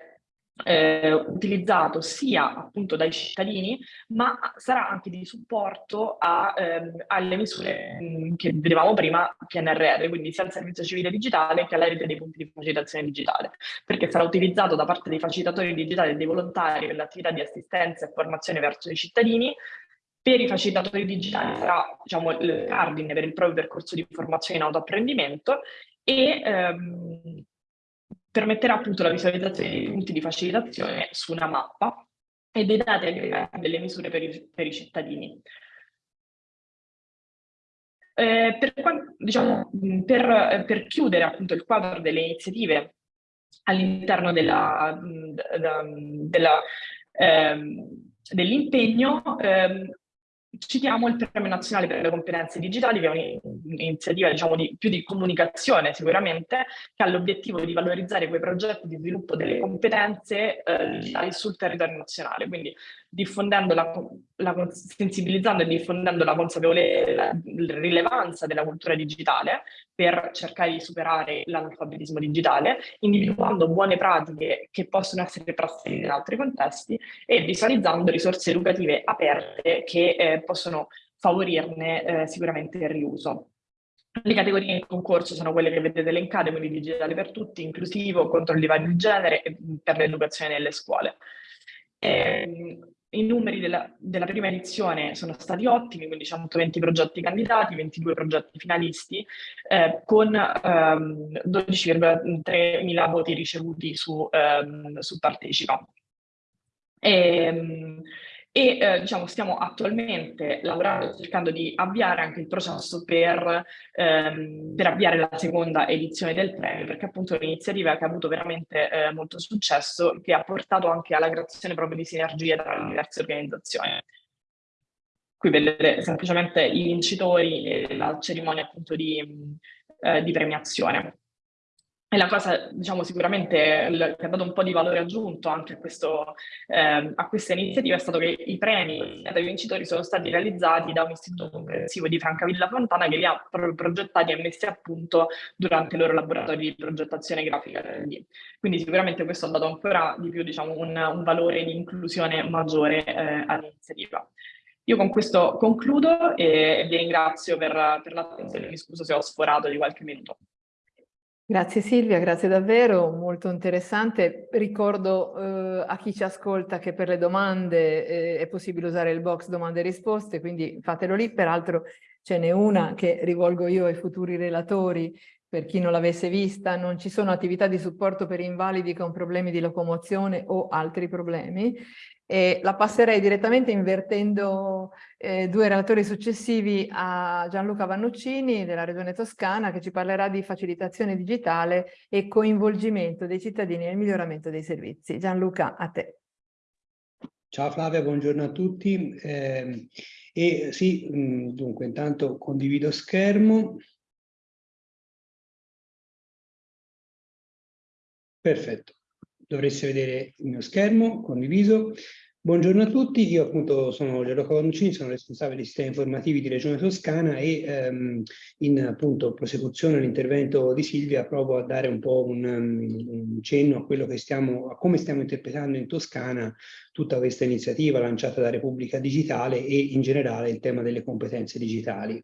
eh, utilizzato sia appunto dai cittadini, ma sarà anche di supporto a, ehm, alle misure mh, che vedevamo prima PNRR, quindi sia al servizio civile digitale che alla rete dei punti di facilitazione digitale, perché sarà utilizzato da parte dei facilitatori digitali e dei volontari per l'attività di assistenza e formazione verso i cittadini, per i facilitatori digitali sarà diciamo, il cardine per il proprio percorso di formazione in autoapprendimento e ehm, permetterà appunto la visualizzazione dei punti di facilitazione su una mappa e dei dati aggregati delle misure per i, per i cittadini. Eh, per, diciamo, per, per, chiudere appunto il quadro delle iniziative all'interno ehm, dell'impegno, ehm, citiamo il Premio Nazionale per le Competenze Digitali, che è un'iniziativa diciamo, di, più di comunicazione sicuramente, che ha l'obiettivo di valorizzare quei progetti di sviluppo delle competenze eh, sul territorio nazionale, quindi diffondendo la, la, sensibilizzando e diffondendo la consapevolezza, la, la rilevanza della cultura digitale per cercare di superare l'analfabetismo digitale, individuando buone pratiche che possono essere trasferite in altri contesti e visualizzando risorse educative aperte che eh, possono favorirne eh, sicuramente il riuso. Le categorie in concorso sono quelle che vedete elencate, quindi digitale per tutti, inclusivo, contro il divario di genere e per l'educazione nelle scuole. Eh, i numeri della, della, prima edizione sono stati ottimi, quindi 120 progetti candidati, 22 progetti finalisti, eh, con ehm, 12,3 mila voti ricevuti su, ehm, su Partecipa. E, ehm, e eh, diciamo, stiamo attualmente lavorando cercando di avviare anche il processo per, ehm, per avviare la seconda edizione del premio, perché appunto è un'iniziativa che ha avuto veramente eh, molto successo, che ha portato anche alla creazione proprio di sinergie tra le diverse organizzazioni. Qui vedete semplicemente i vincitori e la cerimonia appunto di, eh, di premiazione. E la cosa, diciamo, sicuramente che ha dato un po' di valore aggiunto anche a, questo, eh, a questa iniziativa è stato che i premi dai vincitori sono stati realizzati da un istituto comprensivo di Francavilla Fontana che li ha proprio progettati e messi a punto durante i loro laboratori di progettazione grafica. Quindi sicuramente questo ha dato ancora di più diciamo, un, un valore di inclusione maggiore eh, all'iniziativa. Io con questo concludo e vi ringrazio per, per l'attenzione, mi scuso se ho sforato di qualche minuto. Grazie Silvia, grazie davvero, molto interessante. Ricordo eh, a chi ci ascolta che per le domande eh, è possibile usare il box domande e risposte, quindi fatelo lì. Peraltro ce n'è una che rivolgo io ai futuri relatori, per chi non l'avesse vista, non ci sono attività di supporto per invalidi con problemi di locomozione o altri problemi e la passerei direttamente invertendo eh, due relatori successivi a Gianluca Vannuccini della Regione Toscana che ci parlerà di facilitazione digitale e coinvolgimento dei cittadini nel miglioramento dei servizi. Gianluca, a te. Ciao Flavia, buongiorno a tutti. Eh, e sì, mh, dunque intanto condivido schermo. Perfetto dovreste vedere il mio schermo condiviso. Buongiorno a tutti, io appunto sono Gianluca Vanuccini, sono responsabile dei sistemi informativi di Regione Toscana e ehm, in appunto prosecuzione all'intervento di Silvia provo a dare un po' un, un, cenno a quello che stiamo, a come stiamo interpretando in Toscana tutta questa iniziativa lanciata da Repubblica Digitale e in generale il tema delle competenze digitali.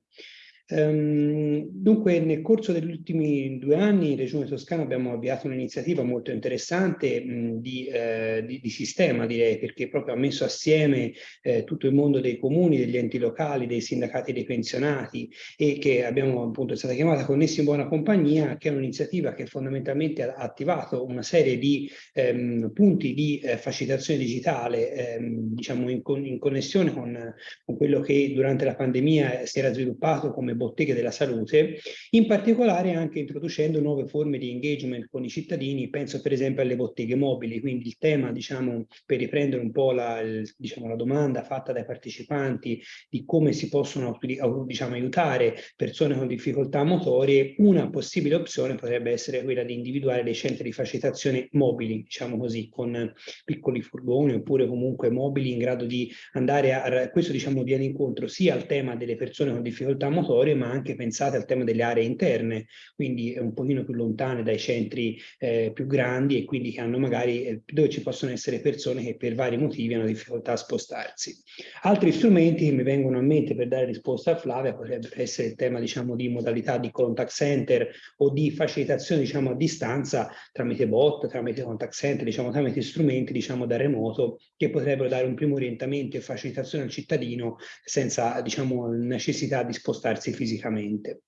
Um, dunque, nel corso degli ultimi due anni in Regione Toscana abbiamo avviato un'iniziativa molto interessante mh, di, eh, di, di, sistema, direi, perché proprio ha messo assieme eh, tutto il mondo dei comuni, degli enti locali, dei sindacati dei pensionati e che abbiamo appunto è stata chiamata Connessi in Buona Compagnia, che è un'iniziativa che fondamentalmente ha attivato una serie di ehm, punti di eh, facilitazione digitale, ehm, diciamo in, con, in connessione con, con quello che durante la pandemia si era sviluppato come botteghe della salute, in particolare anche introducendo nuove forme di engagement con i cittadini, penso per esempio alle botteghe mobili, quindi il tema, diciamo, per riprendere un po' la, diciamo, la domanda fatta dai partecipanti di come si possono diciamo, aiutare persone con difficoltà motorie, una possibile opzione potrebbe essere quella di individuare dei centri di facilitazione mobili, diciamo così, con piccoli furgoni oppure comunque mobili in grado di andare a, questo diciamo viene incontro sia al tema delle persone con difficoltà motorie, territorio, ma anche pensate al tema delle aree interne, quindi un pochino più lontane dai centri eh, più grandi e quindi che hanno magari, eh, dove ci possono essere persone che per vari motivi hanno difficoltà a spostarsi. Altri strumenti che mi vengono a mente per dare risposta a Flavia potrebbero essere il tema diciamo di modalità di contact center o di facilitazione diciamo a distanza tramite bot, tramite contact center, diciamo tramite strumenti diciamo da remoto che potrebbero dare un primo orientamento e facilitazione al cittadino senza diciamo necessità di spostarsi fisicamente.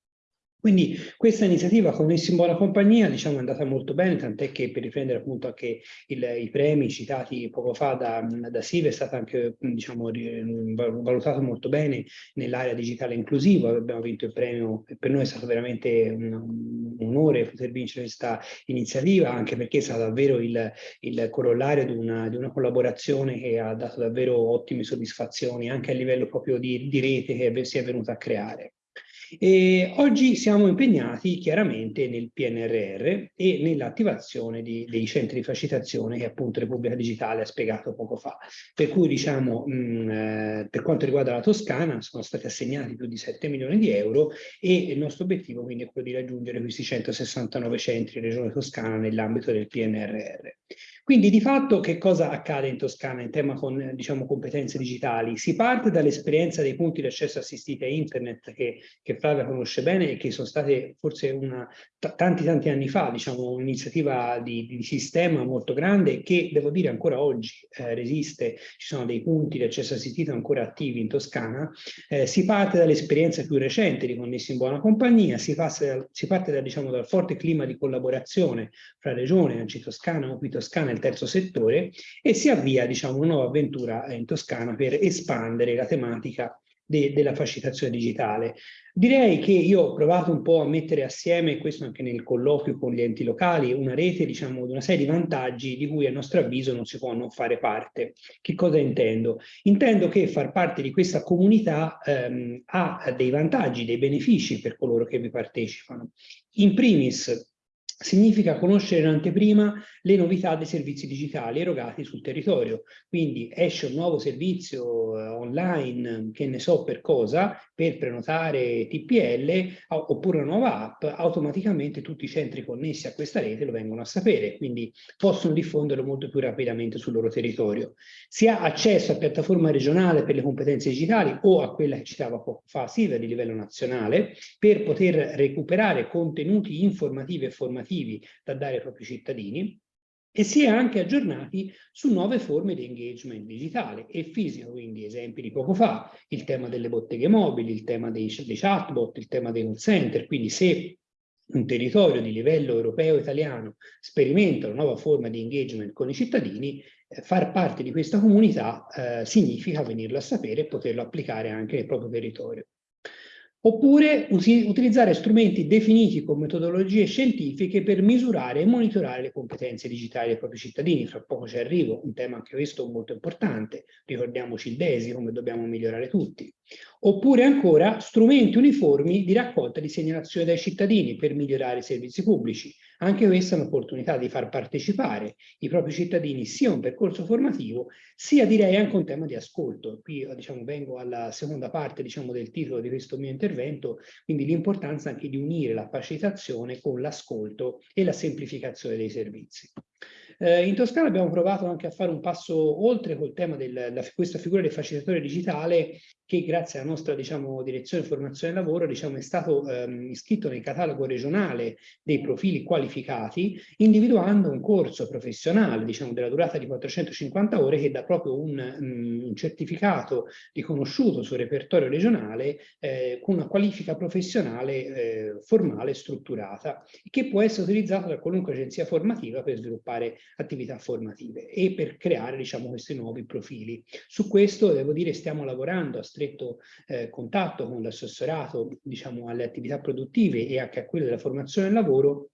Quindi questa iniziativa Connessi in buona compagnia diciamo, è andata molto bene, tant'è che per riprendere appunto anche il, i premi citati poco fa da, da Sive è stato anche diciamo, valutato molto bene nell'area digitale inclusiva, abbiamo vinto il premio per noi è stato veramente un, un onore poter vincere questa iniziativa, anche perché è stato davvero il, il corollario di una, di una, collaborazione che ha dato davvero ottime soddisfazioni anche a livello proprio di, di rete che si è venuta a creare. E oggi siamo impegnati chiaramente nel PNRR e nell'attivazione dei centri di facilitazione che appunto Repubblica Digitale ha spiegato poco fa. Per cui diciamo, mh, eh, per quanto riguarda la Toscana sono stati assegnati più di 7 milioni di euro e il nostro obiettivo quindi è quello di raggiungere questi 169 centri in Regione Toscana nell'ambito del PNRR. Quindi di fatto che cosa accade in Toscana in tema con diciamo, competenze digitali? Si parte dall'esperienza dei punti di accesso assistiti a internet che, che Flavia conosce bene e che sono state forse una, tanti tanti anni fa diciamo, un'iniziativa di, di, sistema molto grande che devo dire ancora oggi eh, resiste, ci sono dei punti di accesso assistito ancora attivi in Toscana. Eh, si parte dall'esperienza più recente di Connessi in Buona Compagnia, si, passa, si parte da, diciamo, dal forte clima di collaborazione fra Regione, Anci Toscana, Opi Toscana e terzo settore e si avvia diciamo, una nuova avventura in Toscana per espandere la tematica de della facilitazione digitale. Direi che io ho provato un po' a mettere assieme, questo anche nel colloquio con gli enti locali, una rete diciamo di una serie di vantaggi di cui a nostro avviso non si può non fare parte. Che cosa intendo? Intendo che far parte di questa comunità ehm, ha dei vantaggi, dei benefici per coloro che vi partecipano. In primis significa conoscere in anteprima le novità dei servizi digitali erogati sul territorio. Quindi esce un nuovo servizio eh, online, che ne so per cosa, per prenotare TPL, oppure una nuova app, automaticamente tutti i centri connessi a questa rete lo vengono a sapere, quindi possono diffonderlo molto più rapidamente sul loro territorio. Si ha accesso a piattaforma regionale per le competenze digitali o a quella che citava poco fa Silvia di livello nazionale, per poter recuperare contenuti informativi e formativi alternativi da dare ai propri cittadini e si è anche aggiornati su nuove forme di engagement digitale e fisico, quindi esempi di poco fa, il tema delle botteghe mobili, il tema dei, dei chatbot, il tema dei call center, quindi se un territorio di livello europeo italiano sperimenta una nuova forma di engagement con i cittadini, eh, far parte di questa comunità eh, significa venirlo a sapere e poterlo applicare anche nel proprio territorio. Oppure utilizzare strumenti definiti con metodologie scientifiche per misurare e monitorare le competenze digitali dei propri cittadini. Fra poco ci arrivo, un tema anche questo molto importante. Ricordiamoci il DESI, come dobbiamo migliorare tutti. Oppure ancora strumenti uniformi di raccolta di segnalazioni dai cittadini per migliorare i servizi pubblici. Anche questa è un'opportunità di far partecipare i propri cittadini sia a un percorso formativo, sia direi anche un tema di ascolto. Qui diciamo, vengo alla seconda parte diciamo, del titolo di questo mio intervento, quindi l'importanza anche di unire la facilitazione con l'ascolto e la semplificazione dei servizi. Eh, in Toscana abbiamo provato anche a fare un passo oltre col tema di questa figura del facilitatore digitale che grazie alla nostra diciamo, direzione formazione e lavoro diciamo, è stato ehm, iscritto nel catalogo regionale dei profili qualificati, individuando un corso professionale diciamo, della durata di 450 ore che dà proprio un, um, un certificato riconosciuto sul repertorio regionale eh, con una qualifica professionale eh, formale strutturata, che può essere utilizzato da qualunque agenzia formativa per sviluppare attività formative e per creare diciamo, questi nuovi profili. Su questo devo dire stiamo lavorando a stretto eh, contatto con l'assessorato diciamo, alle attività produttive e anche a quello della formazione e lavoro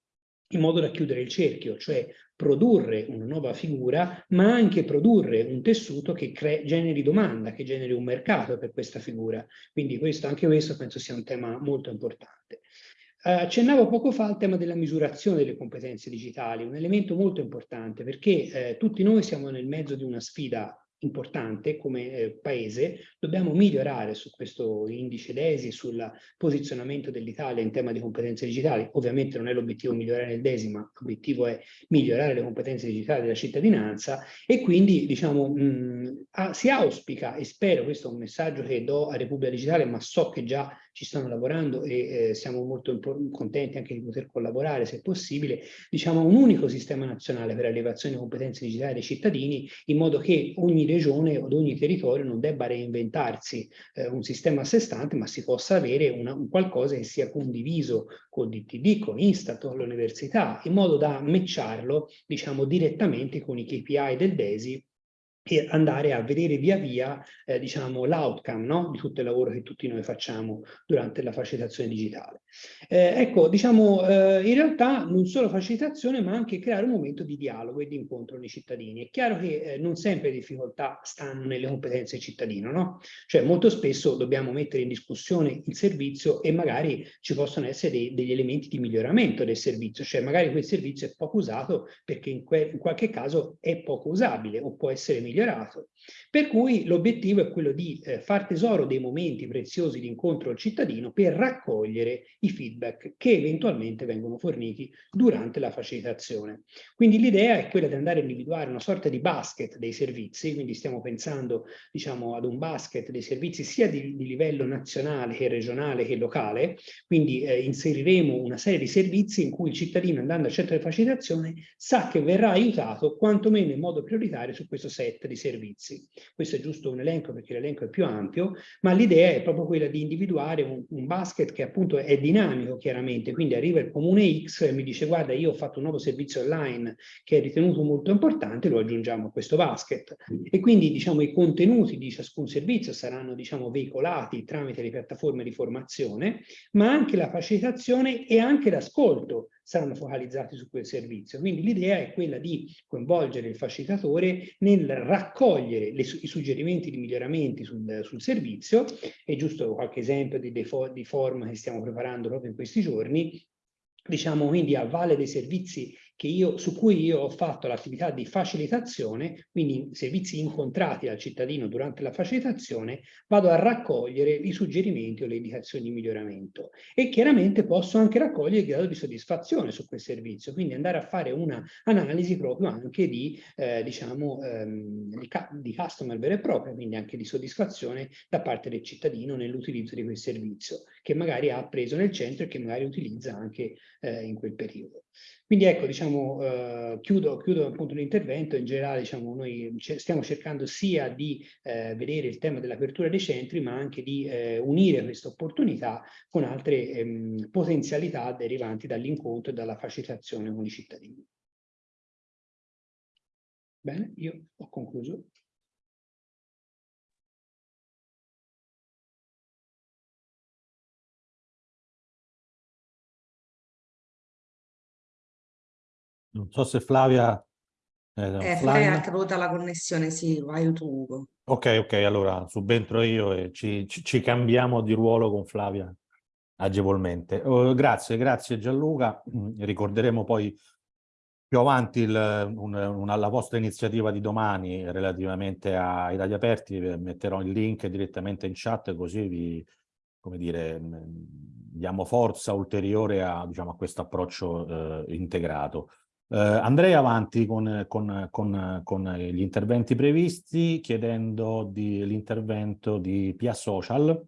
in modo da chiudere il cerchio, cioè produrre una nuova figura, ma anche produrre un tessuto che generi domanda, che generi un mercato per questa figura. Quindi questo, anche questo penso sia un tema molto importante. Uh, accennavo poco fa al tema della misurazione delle competenze digitali, un elemento molto importante perché eh, tutti noi siamo nel mezzo di una sfida importante come eh, paese, dobbiamo migliorare su questo indice DESI, sul posizionamento dell'Italia in tema di competenze digitali. Ovviamente non è l'obiettivo migliorare il DESI, ma l'obiettivo è migliorare le competenze digitali della cittadinanza e quindi diciamo mh, a, si auspica e spero, questo è un messaggio che do a Repubblica Digitale, ma so che già ci stanno lavorando e eh, siamo molto contenti anche di poter collaborare se possibile, diciamo un unico sistema nazionale per l'elevazione di competenze digitali dei cittadini in modo che ogni regione o ogni territorio non debba reinventarsi eh, un sistema a sé stante ma si possa avere una, un qualcosa che sia condiviso con DTD, con Instat, con l'università in modo da matcharlo diciamo direttamente con i KPI del DESI e andare a vedere via via eh, diciamo, l'outcome no? di tutto il lavoro che tutti noi facciamo durante la facilitazione digitale. Eh, ecco, diciamo, eh, in realtà non solo facilitazione ma anche creare un momento di dialogo e di incontro con i cittadini. È chiaro che eh, non sempre le difficoltà stanno nelle competenze del cittadino, no? Cioè molto spesso dobbiamo mettere in discussione il servizio e magari ci possono essere dei, degli elementi di miglioramento del servizio, cioè magari quel servizio è poco usato perché in, in qualche caso è poco usabile o può essere migliorato migliorato. Per cui l'obiettivo è quello di eh, far tesoro dei momenti preziosi di incontro al cittadino per raccogliere i feedback che eventualmente vengono forniti durante la facilitazione. Quindi l'idea è quella di andare a individuare una sorta di basket dei servizi, quindi stiamo pensando diciamo, ad un basket dei servizi sia di, di livello nazionale che regionale che locale, quindi eh, inseriremo una serie di servizi in cui il cittadino andando al centro di facilitazione sa che verrà aiutato quantomeno in modo prioritario su questo set di servizi. Questo è giusto un elenco perché l'elenco è più ampio, ma l'idea è proprio quella di individuare un, un, basket che appunto è dinamico chiaramente, quindi arriva il comune X e mi dice guarda io ho fatto un nuovo servizio online che è ritenuto molto importante, lo aggiungiamo a questo basket. E quindi diciamo i contenuti di ciascun servizio saranno diciamo veicolati tramite le piattaforme di formazione, ma anche la facilitazione e anche l'ascolto saranno focalizzati su quel servizio. Quindi l'idea è quella di coinvolgere il facilitatore nel raccogliere le, i suggerimenti di miglioramenti sul, sul, servizio, è giusto qualche esempio di, di form che stiamo preparando proprio in questi giorni, diciamo quindi a valle dei servizi io, su cui io ho fatto l'attività di facilitazione, quindi servizi incontrati dal cittadino durante la facilitazione, vado a raccogliere i suggerimenti o le indicazioni di miglioramento e chiaramente posso anche raccogliere il grado di soddisfazione su quel servizio, quindi andare a fare un'analisi proprio anche di, eh, diciamo, ehm, di customer vero e proprio, quindi anche di soddisfazione da parte del cittadino nell'utilizzo di quel servizio, che magari ha preso nel centro e che magari utilizza anche eh, in quel periodo. Quindi ecco, diciamo, eh, chiudo, chiudo appunto l'intervento, in generale diciamo, noi stiamo cercando sia di eh, vedere il tema dell'apertura dei centri, ma anche di eh, unire questa opportunità con altre ehm, potenzialità derivanti dall'incontro e dalla facilitazione con i cittadini. Bene, io ho concluso. Non so se Flavia... Eh, eh Flavia è caduta la connessione, sì, vai tu Ugo. Ok, ok, allora subentro io e ci, ci, ci cambiamo di ruolo con Flavia agevolmente. Uh, grazie, grazie Gianluca. Mm, ricorderemo poi più avanti il, un, una, la vostra iniziativa di domani relativamente ai tagli aperti, metterò il link direttamente in chat così vi, come dire, mm, diamo forza ulteriore a, diciamo, a questo approccio eh, integrato. Eh, andrei avanti con, con, con, con, gli interventi previsti chiedendo l'intervento di Pia Social.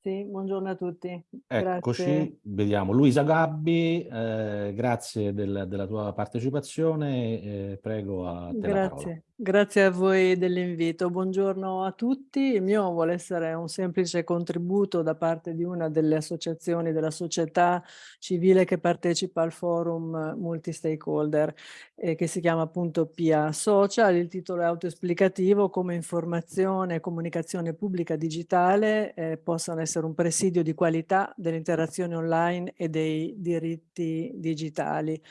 Sì, buongiorno a tutti. Eccoci, Grazie. vediamo. Luisa Gabbi, eh, grazie del, della tua partecipazione, eh, prego a te Grazie. Grazie a voi dell'invito. Buongiorno a tutti. Il mio vuole essere un semplice contributo da parte di una delle associazioni della società civile che partecipa al forum multi-stakeholder eh, che si chiama appunto PIA Social. Il titolo è autoesplicativo come informazione e comunicazione pubblica digitale eh, possano essere un presidio di qualità delle interazioni online e dei diritti digitali.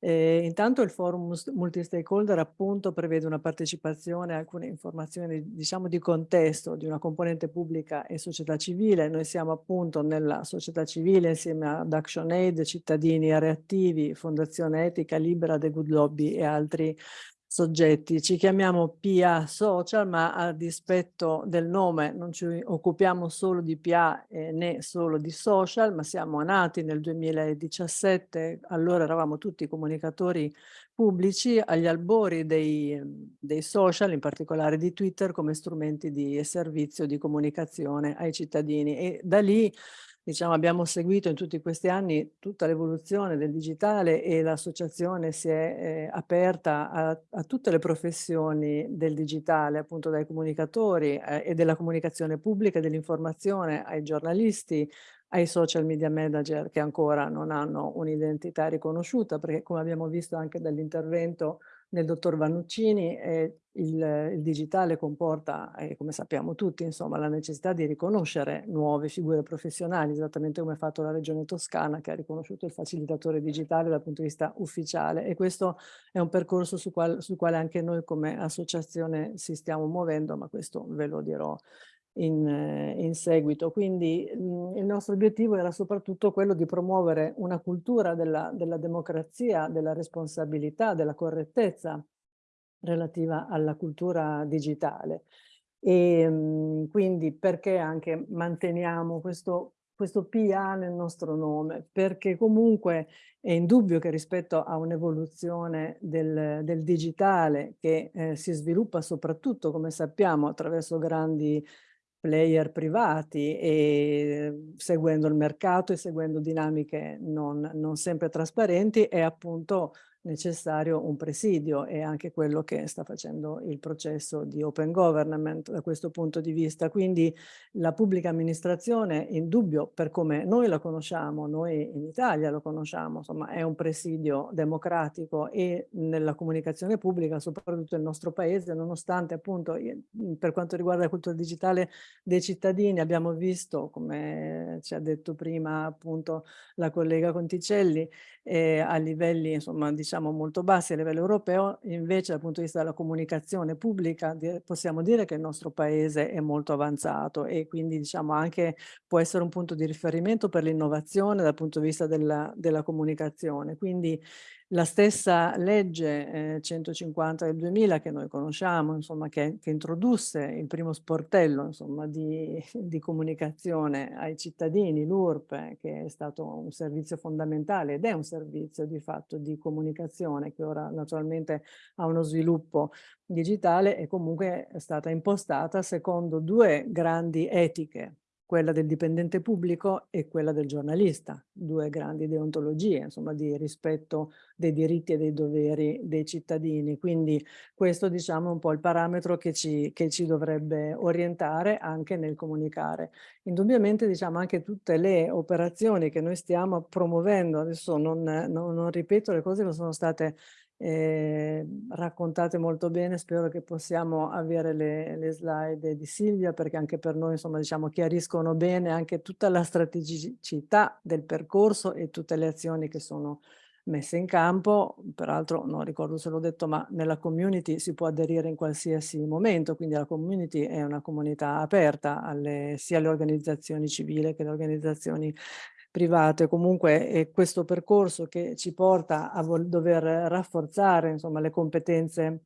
Eh, intanto il forum multi-stakeholder appunto prevede una partecipazione a alcune informazioni diciamo di contesto di una componente pubblica e società civile. Noi siamo appunto nella società civile insieme ad ActionAid, cittadini reattivi, Fondazione Etica Libera, The Good Lobby e altri soggetti. Ci chiamiamo PA Social, ma a dispetto del nome non ci occupiamo solo di PA eh, né solo di social, ma siamo nati nel 2017, allora eravamo tutti comunicatori pubblici agli albori dei, dei social, in particolare di Twitter, come strumenti di servizio di comunicazione ai cittadini e da lì diciamo, abbiamo seguito in tutti questi anni tutta l'evoluzione del digitale e l'associazione si è eh, aperta a, a, tutte le professioni del digitale, appunto dai comunicatori eh, e della comunicazione pubblica, dell'informazione, ai giornalisti, ai social media manager che ancora non hanno un'identità riconosciuta, perché come abbiamo visto anche dall'intervento nel dottor Vannuccini eh, il, il, digitale comporta, eh, come sappiamo tutti, insomma, la necessità di riconoscere nuove figure professionali, esattamente come ha fatto la Regione Toscana che ha riconosciuto il facilitatore digitale dal punto di vista ufficiale. E questo è un percorso su qual, sul quale anche noi come associazione si stiamo muovendo, ma questo ve lo dirò in, eh, in seguito. Quindi mh, mm, il nostro obiettivo era soprattutto quello di promuovere una cultura della, della democrazia, della responsabilità, della correttezza relativa alla cultura digitale. E mh, mm, quindi perché anche manteniamo questo, questo PA nel nostro nome? Perché comunque è indubbio che rispetto a un'evoluzione del, del, digitale che eh, si sviluppa soprattutto, come sappiamo, attraverso grandi player privati e seguendo il mercato e seguendo dinamiche non, non sempre trasparenti è appunto necessario un presidio e anche quello che sta facendo il processo di open government da questo punto di vista. Quindi la pubblica amministrazione, in dubbio per come noi la conosciamo, noi in Italia lo conosciamo, insomma è un presidio democratico e nella comunicazione pubblica, soprattutto nel nostro paese, nonostante appunto per quanto riguarda la cultura digitale dei cittadini abbiamo visto, come ci ha detto prima appunto la collega Conticelli, eh, a livelli insomma diciamo molto bassi a livello europeo, invece dal punto di vista della comunicazione pubblica possiamo dire che il nostro paese è molto avanzato e quindi diciamo anche può essere un punto di riferimento per l'innovazione dal punto di vista della, della comunicazione. Quindi la stessa legge eh, 150 del 2000 che noi conosciamo, insomma, che, che introdusse il primo sportello insomma, di, di comunicazione ai cittadini, l'URP, che è stato un servizio fondamentale ed è un servizio di fatto di comunicazione che ora naturalmente ha uno sviluppo digitale e comunque è stata impostata secondo due grandi etiche quella del dipendente pubblico e quella del giornalista, due grandi deontologie, insomma, di rispetto dei diritti e dei doveri dei cittadini. Quindi questo, diciamo, è un po' il parametro che ci, che ci dovrebbe orientare anche nel comunicare. Indubbiamente, diciamo, anche tutte le operazioni che noi stiamo promuovendo, adesso non, non, non ripeto le cose che sono state eh, raccontate molto bene, spero che possiamo avere le, le, slide di Silvia perché anche per noi insomma diciamo chiariscono bene anche tutta la strategicità del percorso e tutte le azioni che sono messe in campo, peraltro non ricordo se l'ho detto, ma nella community si può aderire in qualsiasi momento, quindi la community è una comunità aperta alle, sia alle organizzazioni civili che alle organizzazioni private. Comunque è questo percorso che ci porta a dover rafforzare insomma, le competenze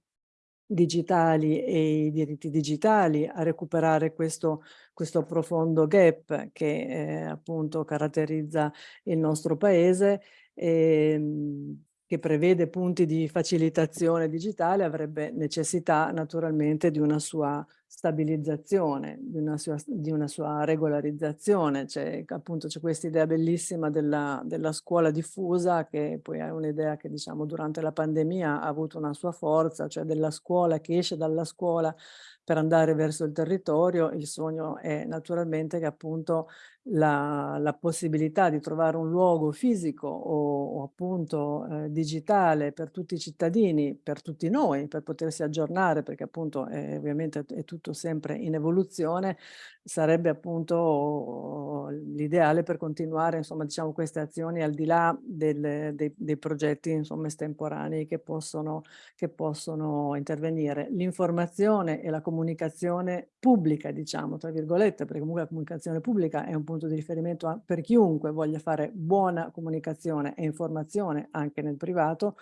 digitali e i diritti digitali, a recuperare questo, questo profondo gap che eh, appunto caratterizza il nostro paese e, ehm, che prevede punti di facilitazione digitale avrebbe necessità naturalmente di una sua stabilizzazione, di una sua, di una sua regolarizzazione. C'è appunto questa idea bellissima della, della, scuola diffusa che poi è un'idea che diciamo durante la pandemia ha avuto una sua forza, cioè della scuola che esce dalla scuola per andare verso il territorio. Il sogno è naturalmente che appunto la, la possibilità di trovare un luogo fisico o, o appunto eh, digitale per tutti i cittadini, per tutti noi, per potersi aggiornare, perché appunto è, ovviamente è tutto sempre in evoluzione, sarebbe appunto l'ideale per continuare insomma diciamo queste azioni al di là del, dei, dei, progetti insomma estemporanei che possono, che possono intervenire. L'informazione e la comunicazione pubblica diciamo tra virgolette perché comunque la comunicazione pubblica è un punto di riferimento per chiunque voglia fare buona comunicazione e informazione anche nel privato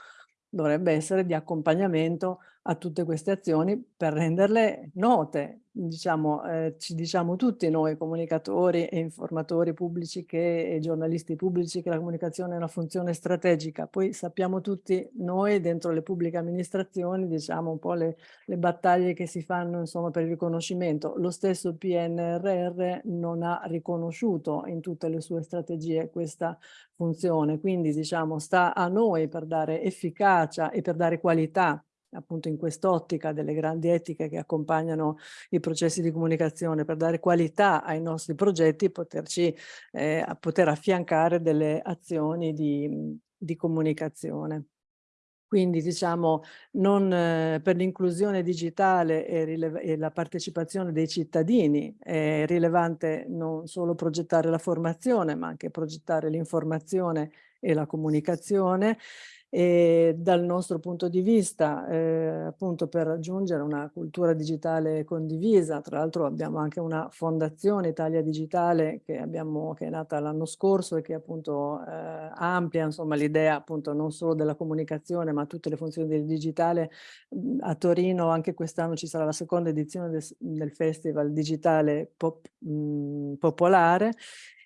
dovrebbe essere di accompagnamento a tutte queste azioni per renderle note. Diciamo, eh, ci diciamo tutti noi comunicatori e informatori pubblici che, e giornalisti pubblici che la comunicazione è una funzione strategica, poi sappiamo tutti noi dentro le pubbliche amministrazioni diciamo un po' le, le battaglie che si fanno insomma per il riconoscimento. Lo stesso PNRR non ha riconosciuto in tutte le sue strategie questa funzione, quindi diciamo sta a noi per dare efficacia e per dare qualità appunto in quest'ottica delle grandi etiche che accompagnano i processi di comunicazione per dare qualità ai nostri progetti, poterci eh, poter affiancare delle azioni di, di comunicazione. Quindi diciamo non, eh, per l'inclusione digitale e, e, la partecipazione dei cittadini è rilevante non solo progettare la formazione ma anche progettare l'informazione e la comunicazione e dal nostro punto di vista eh, appunto per raggiungere una cultura digitale condivisa tra l'altro abbiamo anche una fondazione Italia Digitale che, abbiamo, che è nata l'anno scorso e che appunto eh, amplia insomma l'idea appunto non solo della comunicazione ma tutte le funzioni del digitale. A Torino anche quest'anno ci sarà la seconda edizione del, del festival digitale pop, mh, popolare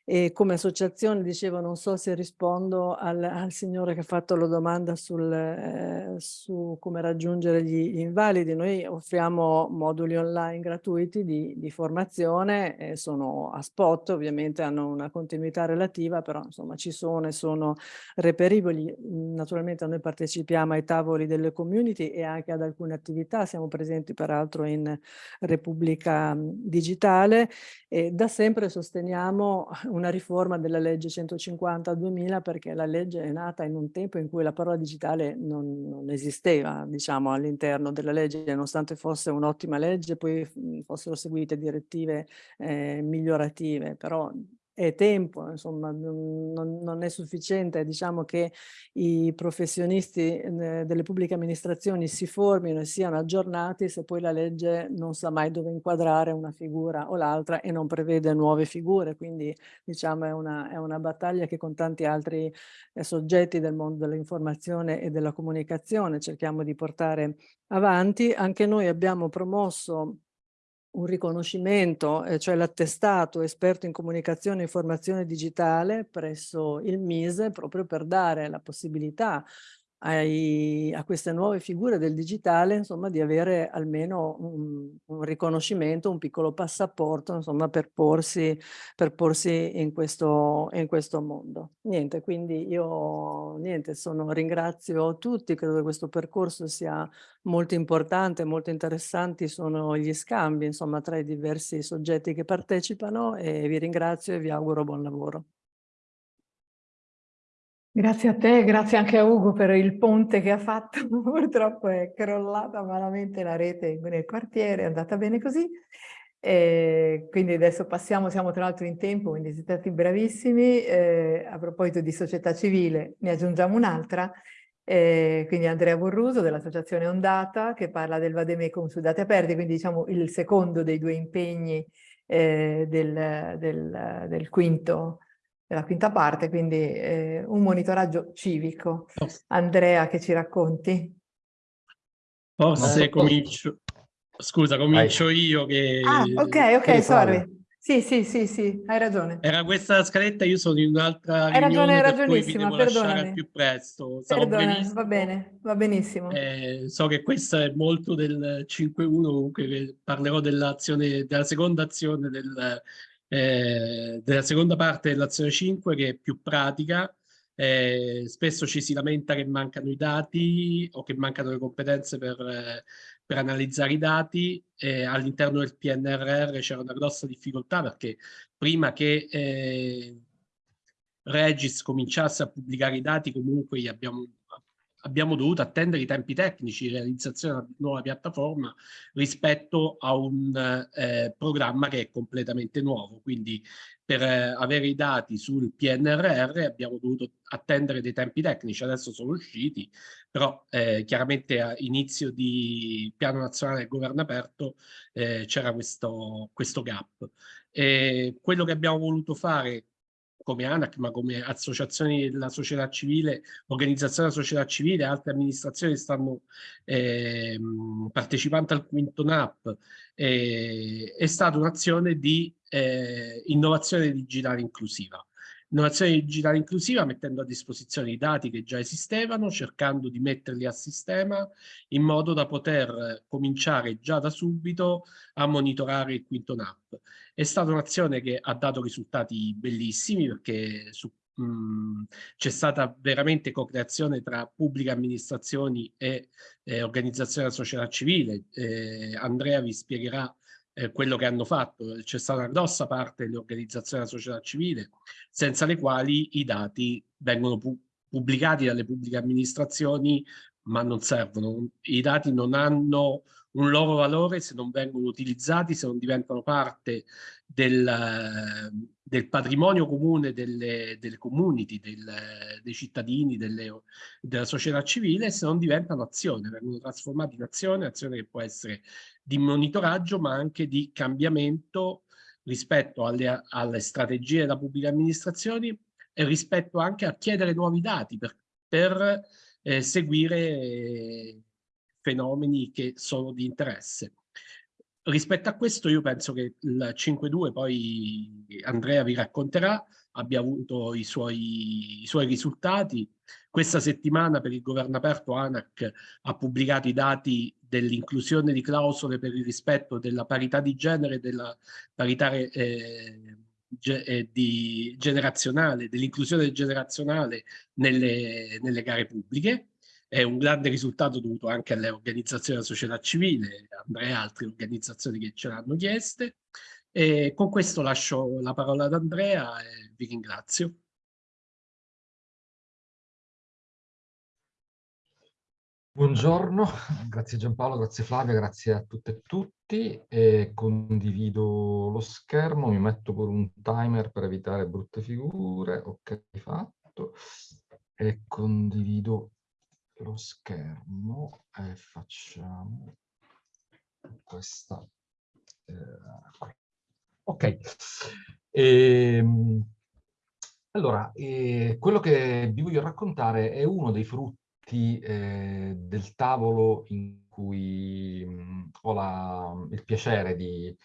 e come associazione, dicevo, non so se rispondo al, al signore che ha fatto la domanda sul, eh, su come raggiungere gli invalidi. Noi offriamo moduli online gratuiti di, di formazione, eh, sono a spot, ovviamente hanno una continuità relativa, però insomma ci sono e sono reperibili. Naturalmente noi partecipiamo ai tavoli delle community e anche ad alcune attività, siamo presenti peraltro in Repubblica Digitale e da sempre sosteniamo una riforma della legge 150-2000 perché la legge è nata in un tempo in cui la parola digitale non, non esisteva, diciamo, all'interno della legge, nonostante fosse un'ottima legge, poi fossero seguite direttive eh, migliorative, però è tempo, insomma, non, non, è sufficiente, diciamo che i professionisti eh, delle pubbliche amministrazioni si formino e siano aggiornati se poi la legge non sa mai dove inquadrare una figura o l'altra e non prevede nuove figure, quindi diciamo è una, è una battaglia che con tanti altri eh, soggetti del mondo dell'informazione e della comunicazione cerchiamo di portare avanti. Anche noi abbiamo promosso un riconoscimento, eh, cioè l'attestato esperto in comunicazione e informazione digitale presso il MISE proprio per dare la possibilità ai, a queste nuove figure del digitale, insomma, di avere almeno un, un riconoscimento, un piccolo passaporto, insomma, per porsi, per porsi in, questo, in questo mondo. Niente, quindi io niente, sono, ringrazio tutti, credo che questo percorso sia molto importante, molto interessanti sono gli scambi, insomma, tra i diversi soggetti che partecipano e vi ringrazio e vi auguro buon lavoro. Grazie a te, grazie anche a Ugo per il ponte che ha fatto. Purtroppo è crollata malamente la rete nel quartiere, è andata bene così. E quindi adesso passiamo, siamo tra l'altro in tempo, quindi siete stati bravissimi. Eh, a proposito di società civile, ne aggiungiamo un'altra, quindi Andrea Borruso dell'Associazione Ondata che parla del Vademecum su date aperte, quindi diciamo il secondo dei due impegni eh, del, del, del quinto, della quinta parte, quindi eh, un monitoraggio civico. Andrea, che ci racconti? Forse comincio, Scusa, comincio Vai. io che... Ah, ok, ok, sorry. Sì, sì, sì, sì, hai ragione. Era questa la scaletta, io sono in un'altra Hai ragione, hai ragionissima, perdonami. più presto. Perdonami, va bene, va benissimo. Eh, so che questa è molto del 5-1, comunque parlerò dell'azione, della seconda azione, del, eh, della seconda parte dell'azione 5, che è più pratica. Eh, spesso ci si lamenta che mancano i dati o che mancano le competenze per eh, per analizzare i dati eh, all'interno del PNRR c'era una grossa difficoltà perché prima che eh, Regis cominciasse a pubblicare i dati comunque gli abbiamo, abbiamo dovuto attendere i tempi tecnici di realizzazione della nuova piattaforma rispetto a un eh, programma che è completamente nuovo. Quindi per eh, avere i dati sul PNRR abbiamo dovuto attendere dei tempi tecnici, adesso sono usciti, però eh, chiaramente a inizio di piano nazionale del governo aperto eh, c'era questo, questo gap. E quello che abbiamo voluto fare come ANAC, ma come associazioni della società civile, organizzazioni della società civile, altre amministrazioni stanno eh, partecipando al quinto NAP, eh, è stata un'azione di eh, innovazione digitale inclusiva. Innovazione digitale inclusiva mettendo a disposizione i dati che già esistevano, cercando di metterli a sistema in modo da poter cominciare già da subito a monitorare il quinto NAP. È stata un'azione che ha dato risultati bellissimi perché c'è stata veramente co-creazione tra pubbliche amministrazioni e eh, organizzazioni della società civile. Eh, Andrea vi spiegherà eh, quello che hanno fatto. C'è stata una grossa parte delle organizzazioni della società civile, senza le quali i dati vengono pu pubblicati dalle pubbliche amministrazioni, ma non servono. I dati non hanno un loro valore se non vengono utilizzati, se non diventano parte del, del patrimonio comune delle, delle community, del, dei cittadini, delle, della società civile, se non diventano azione, vengono trasformati in azione, azione che può essere di monitoraggio ma anche di cambiamento rispetto alle, alle strategie della pubblica amministrazione e rispetto anche a chiedere nuovi dati per, per eh, seguire eh, fenomeni che sono di interesse. Rispetto a questo io penso che il 5.2, poi Andrea vi racconterà, abbia avuto i suoi, i suoi risultati. Questa settimana per il governo aperto ANAC ha pubblicato i dati dell'inclusione di clausole per il rispetto della parità di genere e della parità eh, ge di generazionale, dell'inclusione generazionale nelle, nelle gare pubbliche. È un grande risultato dovuto anche alle organizzazioni della società civile, Andrea e altre organizzazioni che ce l'hanno chieste. E con questo lascio la parola ad Andrea e vi ringrazio. Buongiorno, grazie Giampaolo, grazie Flavia, grazie a tutte e tutti. E condivido lo schermo, mi metto con un timer per evitare brutte figure. Ok, fatto. E condivido lo schermo e facciamo questa. Eh, ok. E, ehm, allora, eh, quello che vi voglio raccontare è uno dei frutti eh, del tavolo in cui mh, mm, ho la, il piacere di,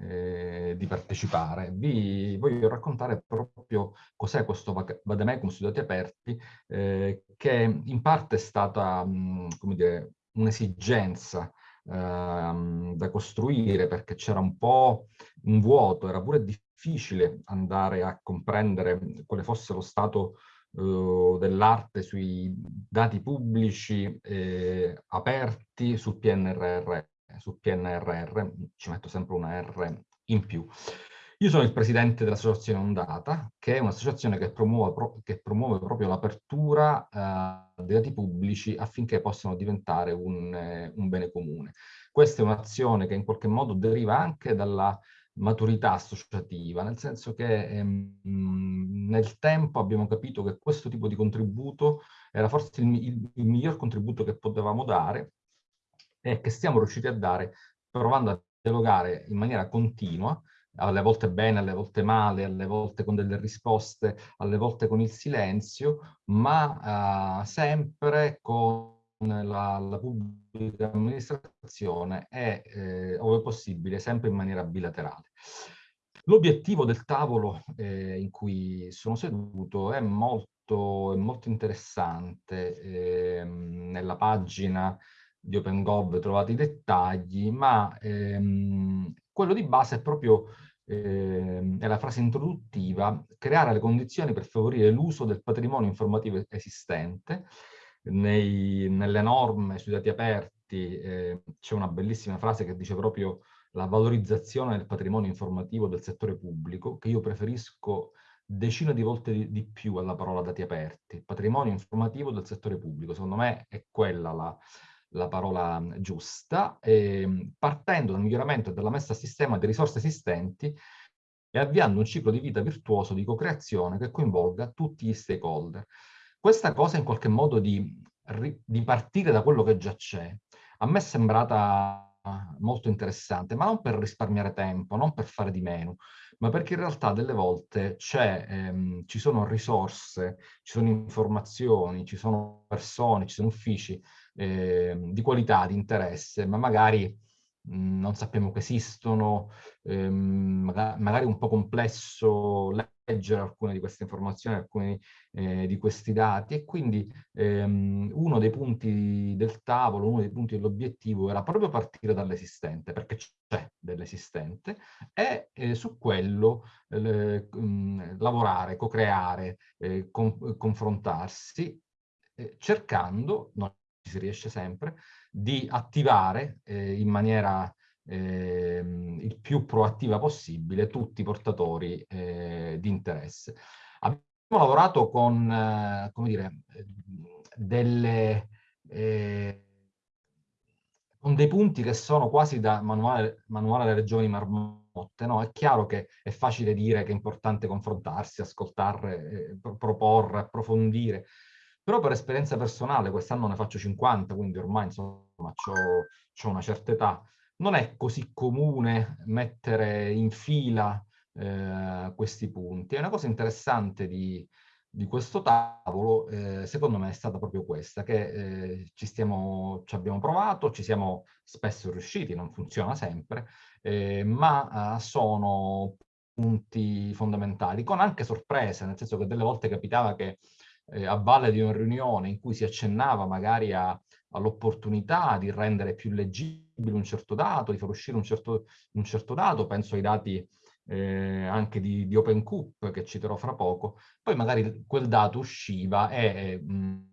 eh, di partecipare. Vi voglio raccontare proprio cos'è questo Vademecum Studiati Aperti, eh, che in parte è stata, mh, come dire, un'esigenza ehm, da costruire perché c'era un po' un vuoto, era pure difficile andare a comprendere quale fosse lo stato eh, dell'arte sui dati pubblici eh, aperti sul PNRR, sul PNRR, ci metto sempre una R in più. Io sono il presidente dell'associazione Ondata, che è un'associazione che che promuove proprio l'apertura eh, dei dati pubblici affinché possano diventare un, eh, un bene comune. Questa è un'azione che in qualche modo deriva anche dalla maturità associativa, nel senso che ehm, nel tempo abbiamo capito che questo tipo di contributo era forse il, il, il miglior contributo che potevamo dare e che stiamo riusciti a dare provando a dialogare in maniera continua alle volte bene, alle volte male, alle volte con delle risposte, alle volte con il silenzio, ma uh, sempre con la, la, pubblica amministrazione e, eh, ove possibile, sempre in maniera bilaterale. L'obiettivo del tavolo eh, in cui sono seduto è molto, è molto interessante. Eh, nella pagina di OpenGov trovate i dettagli, ma ehm, quello di base è proprio eh, è la frase introduttiva, creare le condizioni per favorire l'uso del patrimonio informativo esistente. Nei, nelle norme sui dati aperti eh, c'è una bellissima frase che dice proprio la valorizzazione del patrimonio informativo del settore pubblico, che io preferisco decine di volte di, di più alla parola dati aperti. Patrimonio informativo del settore pubblico, secondo me è quella la, la parola giusta, eh, partendo dal miglioramento e dalla messa a sistema di risorse esistenti e avviando un ciclo di vita virtuoso di co-creazione che coinvolga tutti gli stakeholder. Questa cosa in qualche modo di, di partire da quello che già c'è, a me è sembrata molto interessante, ma non per risparmiare tempo, non per fare di meno, ma perché in realtà delle volte ehm, ci sono risorse, ci sono informazioni, ci sono persone, ci sono uffici eh, di qualità, di interesse, ma magari mhmm, non sappiamo che esistono, ehm, magari, un po' complesso leggere alcune di queste informazioni, alcuni eh, di questi dati. E quindi ehm, uno dei punti del tavolo, uno dei punti dell'obiettivo era proprio partire dall'esistente, perché c'è dell'esistente, e eh, su quello eh, lavorare, co-creare, eh, con, confrontarsi, eh, cercando, non si riesce sempre, di attivare eh, in maniera eh, il più proattiva possibile tutti i portatori eh, di interesse. Abbiamo lavorato con, eh, come dire, delle, eh, con dei punti che sono quasi da manuale, manuale delle regioni marmotte. No? È chiaro che è facile dire che è importante confrontarsi, ascoltare, eh, proporre, approfondire, però per esperienza personale, quest'anno ne faccio 50, quindi ormai insomma ho una certa età, non è così comune mettere in fila eh, questi punti. È una cosa interessante di, di questo tavolo, eh, secondo me è stata proprio questa, che eh, ci, stiamo, ci abbiamo provato, ci siamo spesso riusciti, non funziona sempre, eh, ma eh, sono punti fondamentali, con anche sorprese, nel senso che delle volte capitava che eh, a valle di una riunione in cui si accennava magari all'opportunità di rendere più leggibile un certo dato, di far uscire un certo, un certo dato, penso ai dati eh, anche di, di OpenCoop che citerò fra poco, poi magari quel dato usciva e mh,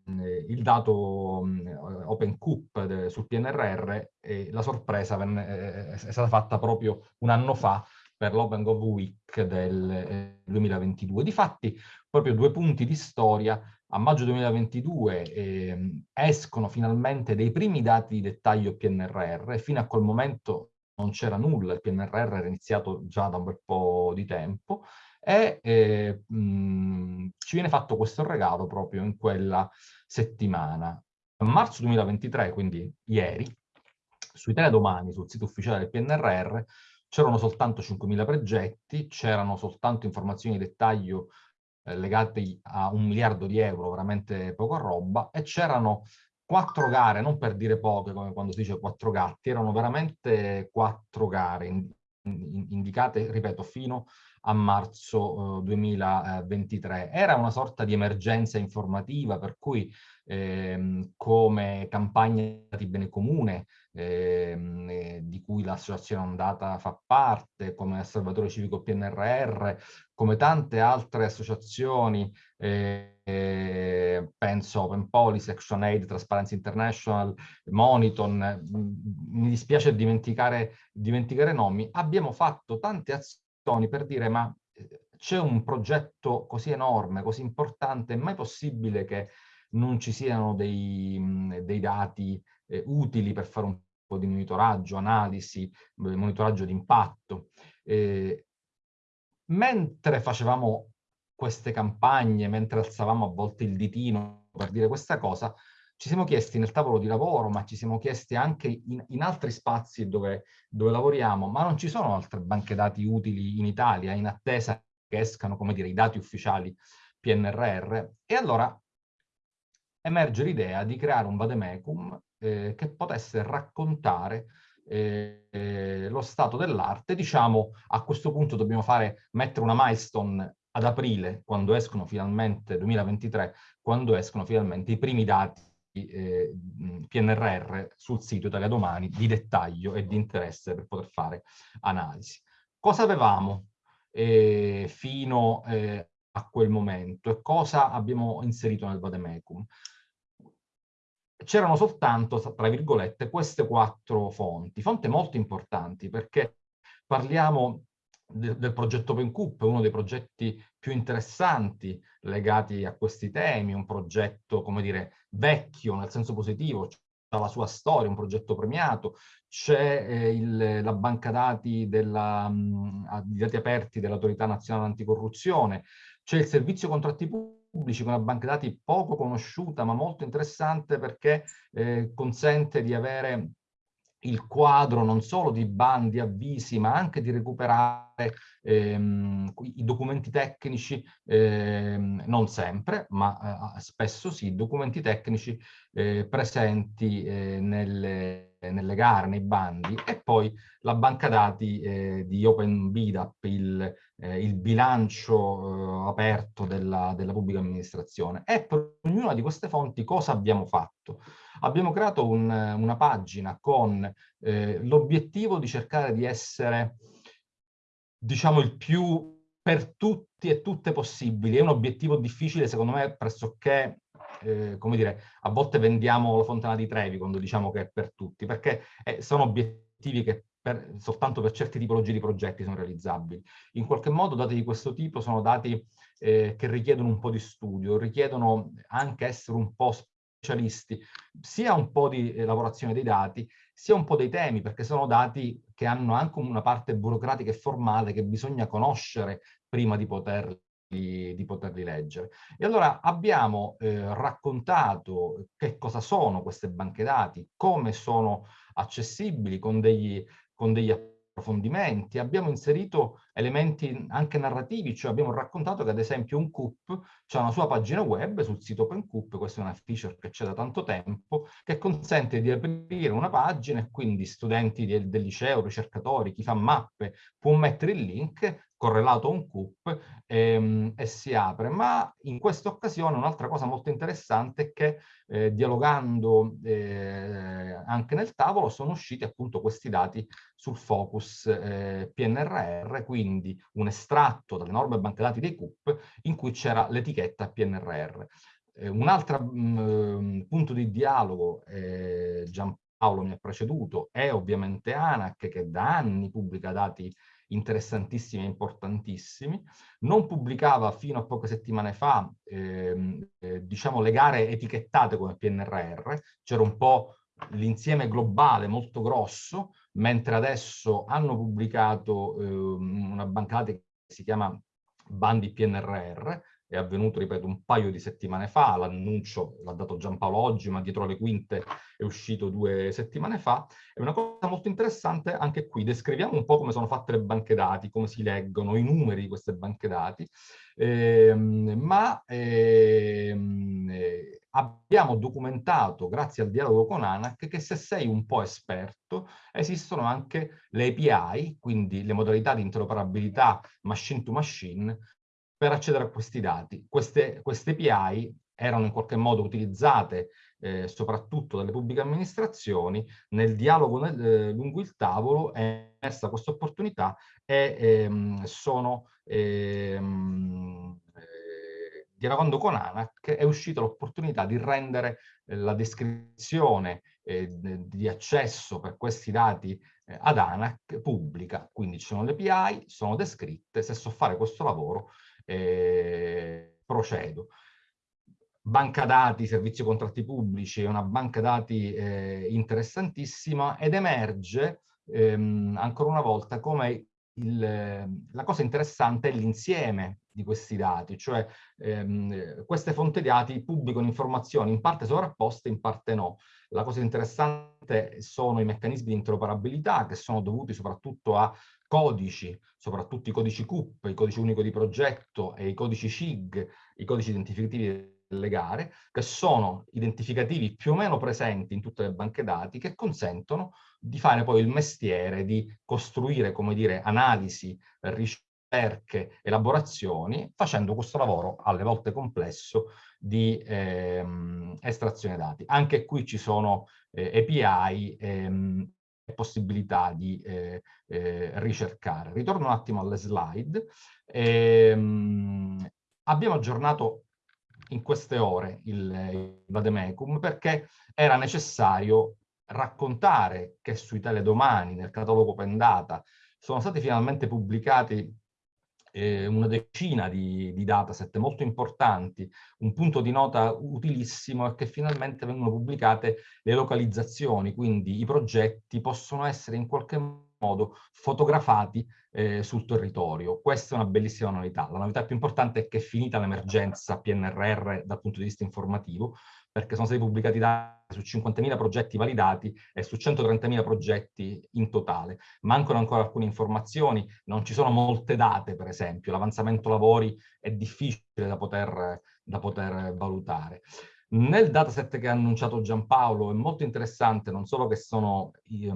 il dato mh, OpenCoop sul PNRR, e la sorpresa venne, eh, è stata fatta proprio un anno fa per l'Open Week del 2022. Eh, Difatti, proprio due punti di storia, a maggio 2022 eh, escono finalmente dei primi dati di dettaglio PNRR, fino a quel momento non c'era nulla, il PNRR era iniziato già da un bel po' di tempo, e eh, mh, ci viene fatto questo regalo proprio in quella settimana. A marzo 2023, quindi ieri, sui teledomani, sul sito ufficiale del PNRR, c'erano soltanto 5.000 progetti, c'erano soltanto informazioni di dettaglio eh, legate a un miliardo di euro, veramente poca roba, e c'erano quattro gare, non per dire poche come quando si dice quattro gatti, erano veramente quattro gare indicate, ripeto, fino a marzo eh, 2023. Era una sorta di emergenza informativa per cui ehm, come campagna di bene comune ehm, eh, di cui l'associazione Ondata fa parte, come Osservatorio Civico PNRR, come tante altre associazioni, eh, eh, penso Open Policy, Action Aid, Transparency International, Moniton, mi dispiace dimenticare, dimenticare nomi, abbiamo fatto tante azioni per dire ma eh, c'è un progetto così enorme, così importante, è mai possibile che non ci siano dei, dei dati eh, utili per fare un po' di monitoraggio, analisi, monitoraggio di impatto. Eh, mentre facevamo queste campagne, mentre alzavamo a volte il ditino per dire questa cosa, ci siamo chiesti nel tavolo di lavoro, ma ci siamo chiesti anche in, in altri spazi dove, dove, lavoriamo, ma non ci sono altre banche dati utili in Italia in attesa che escano, come dire, i dati ufficiali PNRR. E allora emerge l'idea di creare un vademecum eh, che potesse raccontare eh, lo stato dell'arte. Diciamo, a questo punto dobbiamo fare, mettere una milestone ad aprile, quando escono finalmente, 2023, quando escono finalmente i primi dati eh, PNRR sul sito Italia Domani di dettaglio e di interesse per poter fare analisi. Cosa avevamo eh, fino eh, a quel momento e cosa abbiamo inserito nel Vademecum? C'erano soltanto, tra virgolette, queste quattro fonti, fonti molto importanti perché parliamo del progetto OpenCoop, uno dei progetti più interessanti legati a questi temi, un progetto, come dire, vecchio nel senso positivo, ha la sua storia, un progetto premiato, c'è eh, la banca dati, della, mh, dati aperti dell'autorità nazionale anticorruzione, c'è il servizio contratti pubblici con una banca dati poco conosciuta ma molto interessante perché eh, consente di avere il quadro non solo di bandi, avvisi, ma anche di recuperare ehm, i documenti tecnici, ehm, non sempre, ma eh, spesso sì, documenti tecnici eh, presenti eh, nelle, nelle, gare, nei bandi, e poi la banca dati eh, di OpenBidap, il, eh, il bilancio eh, aperto della, della pubblica amministrazione. E per ognuna di queste fonti cosa abbiamo fatto? Abbiamo creato un, una pagina con eh, l'obiettivo di cercare di essere, diciamo, il più per tutti e tutte possibili. È un obiettivo difficile, secondo me, pressoché, eh, come dire, a volte vendiamo la fontana di Trevi quando diciamo che è per tutti, perché eh, sono obiettivi che per, soltanto per certe tipologie di progetti sono realizzabili. In qualche modo dati di questo tipo sono dati eh, che richiedono un po' di studio, richiedono anche essere un po' specialisti, sia un po' di eh, lavorazione dei dati, sia un po' dei temi, perché sono dati che hanno anche una parte burocratica e formale che bisogna conoscere prima di poterli di poterli leggere. E allora abbiamo eh, raccontato che cosa sono queste banche dati, come sono accessibili con degli, con degli approfondimenti, abbiamo inserito elementi anche narrativi, cioè abbiamo raccontato che ad esempio un CUP ha una sua pagina web sul sito OpenCoop, questa è una feature che c'è da tanto tempo, che consente di aprire una pagina e quindi studenti del, del liceo, ricercatori, chi fa mappe, può mettere il link correlato a un CUP ehm, e si apre. Ma in questa occasione un'altra cosa molto interessante è che eh, dialogando eh, anche nel tavolo sono usciti appunto questi dati sul focus eh, PNRR, quindi un estratto dalle norme banche dati dei CUP in cui c'era l'etichetta PNRR. Eh, un altro mm, punto di dialogo, eh, Giampaolo mi ha preceduto, è ovviamente ANAC che da anni pubblica dati interessantissimi e importantissimi. Non pubblicava fino a poche settimane fa, ehm, eh, diciamo, le gare etichettate come PNRR, c'era un po' l'insieme globale molto grosso, mentre adesso hanno pubblicato ehm, una banca che si chiama Bandi PNRR, è avvenuto, ripeto, un paio di settimane fa, l'annuncio l'ha dato Giampaolo oggi, ma dietro le quinte è uscito due settimane fa. È una cosa molto interessante, anche qui descriviamo un po' come sono fatte le banche dati, come si leggono i numeri di queste banche dati, ehm, ma ehm, eh, abbiamo documentato, grazie al dialogo con ANAC, che se sei un po' esperto, esistono anche le API, quindi le modalità di interoperabilità machine to machine, per accedere a questi dati. Queste, queste API erano in qualche modo utilizzate eh, soprattutto dalle pubbliche amministrazioni, nel dialogo nel, eh, lungo il tavolo è emersa questa opportunità e ehm, sono ehm, eh, dialogando con ANAC è uscita l'opportunità di rendere eh, la descrizione eh, di accesso per questi dati eh, ad ANAC pubblica, quindi ci sono le API, sono descritte, se so fare questo lavoro eh, procedo. Banca dati, servizi contratti pubblici, è una banca dati eh, interessantissima ed emerge ehm, ancora una volta come il, la cosa interessante è l'insieme di questi dati, cioè ehm, queste fonti dati pubblicano informazioni in parte sovrapposte, in parte no. La cosa interessante sono i meccanismi di interoperabilità che sono dovuti soprattutto a codici, soprattutto i codici CUP, i codici unico di progetto e i codici CIG, i codici identificativi delle gare, che sono identificativi più o meno presenti in tutte le banche dati, che consentono di fare poi il mestiere di costruire, come dire, analisi, ricerche, elaborazioni, facendo questo lavoro alle volte complesso di ehm, estrazione dati. Anche qui ci sono eh, API ehm, possibilità di eh, eh, ricercare. Ritorno un attimo alle slide. Ehm, abbiamo aggiornato in queste ore il, il Vademecum perché era necessario raccontare che sui teledomani, nel catalogo Open Data, sono stati finalmente pubblicati eh, una decina di, di dataset molto importanti. Un punto di nota utilissimo è che finalmente vengono pubblicate le localizzazioni, quindi i progetti possono essere in qualche modo fotografati eh, sul territorio. Questa è una bellissima novità. La novità più importante è che è finita l'emergenza PNRR dal punto di vista informativo, perché sono stati pubblicati dati su 50.000 progetti validati e su 130.000 progetti in totale. Mancano ancora alcune informazioni, non ci sono molte date, per esempio, l'avanzamento lavori è difficile da poter, da poter valutare. Nel dataset che ha annunciato Giampaolo è molto interessante non solo che sono i,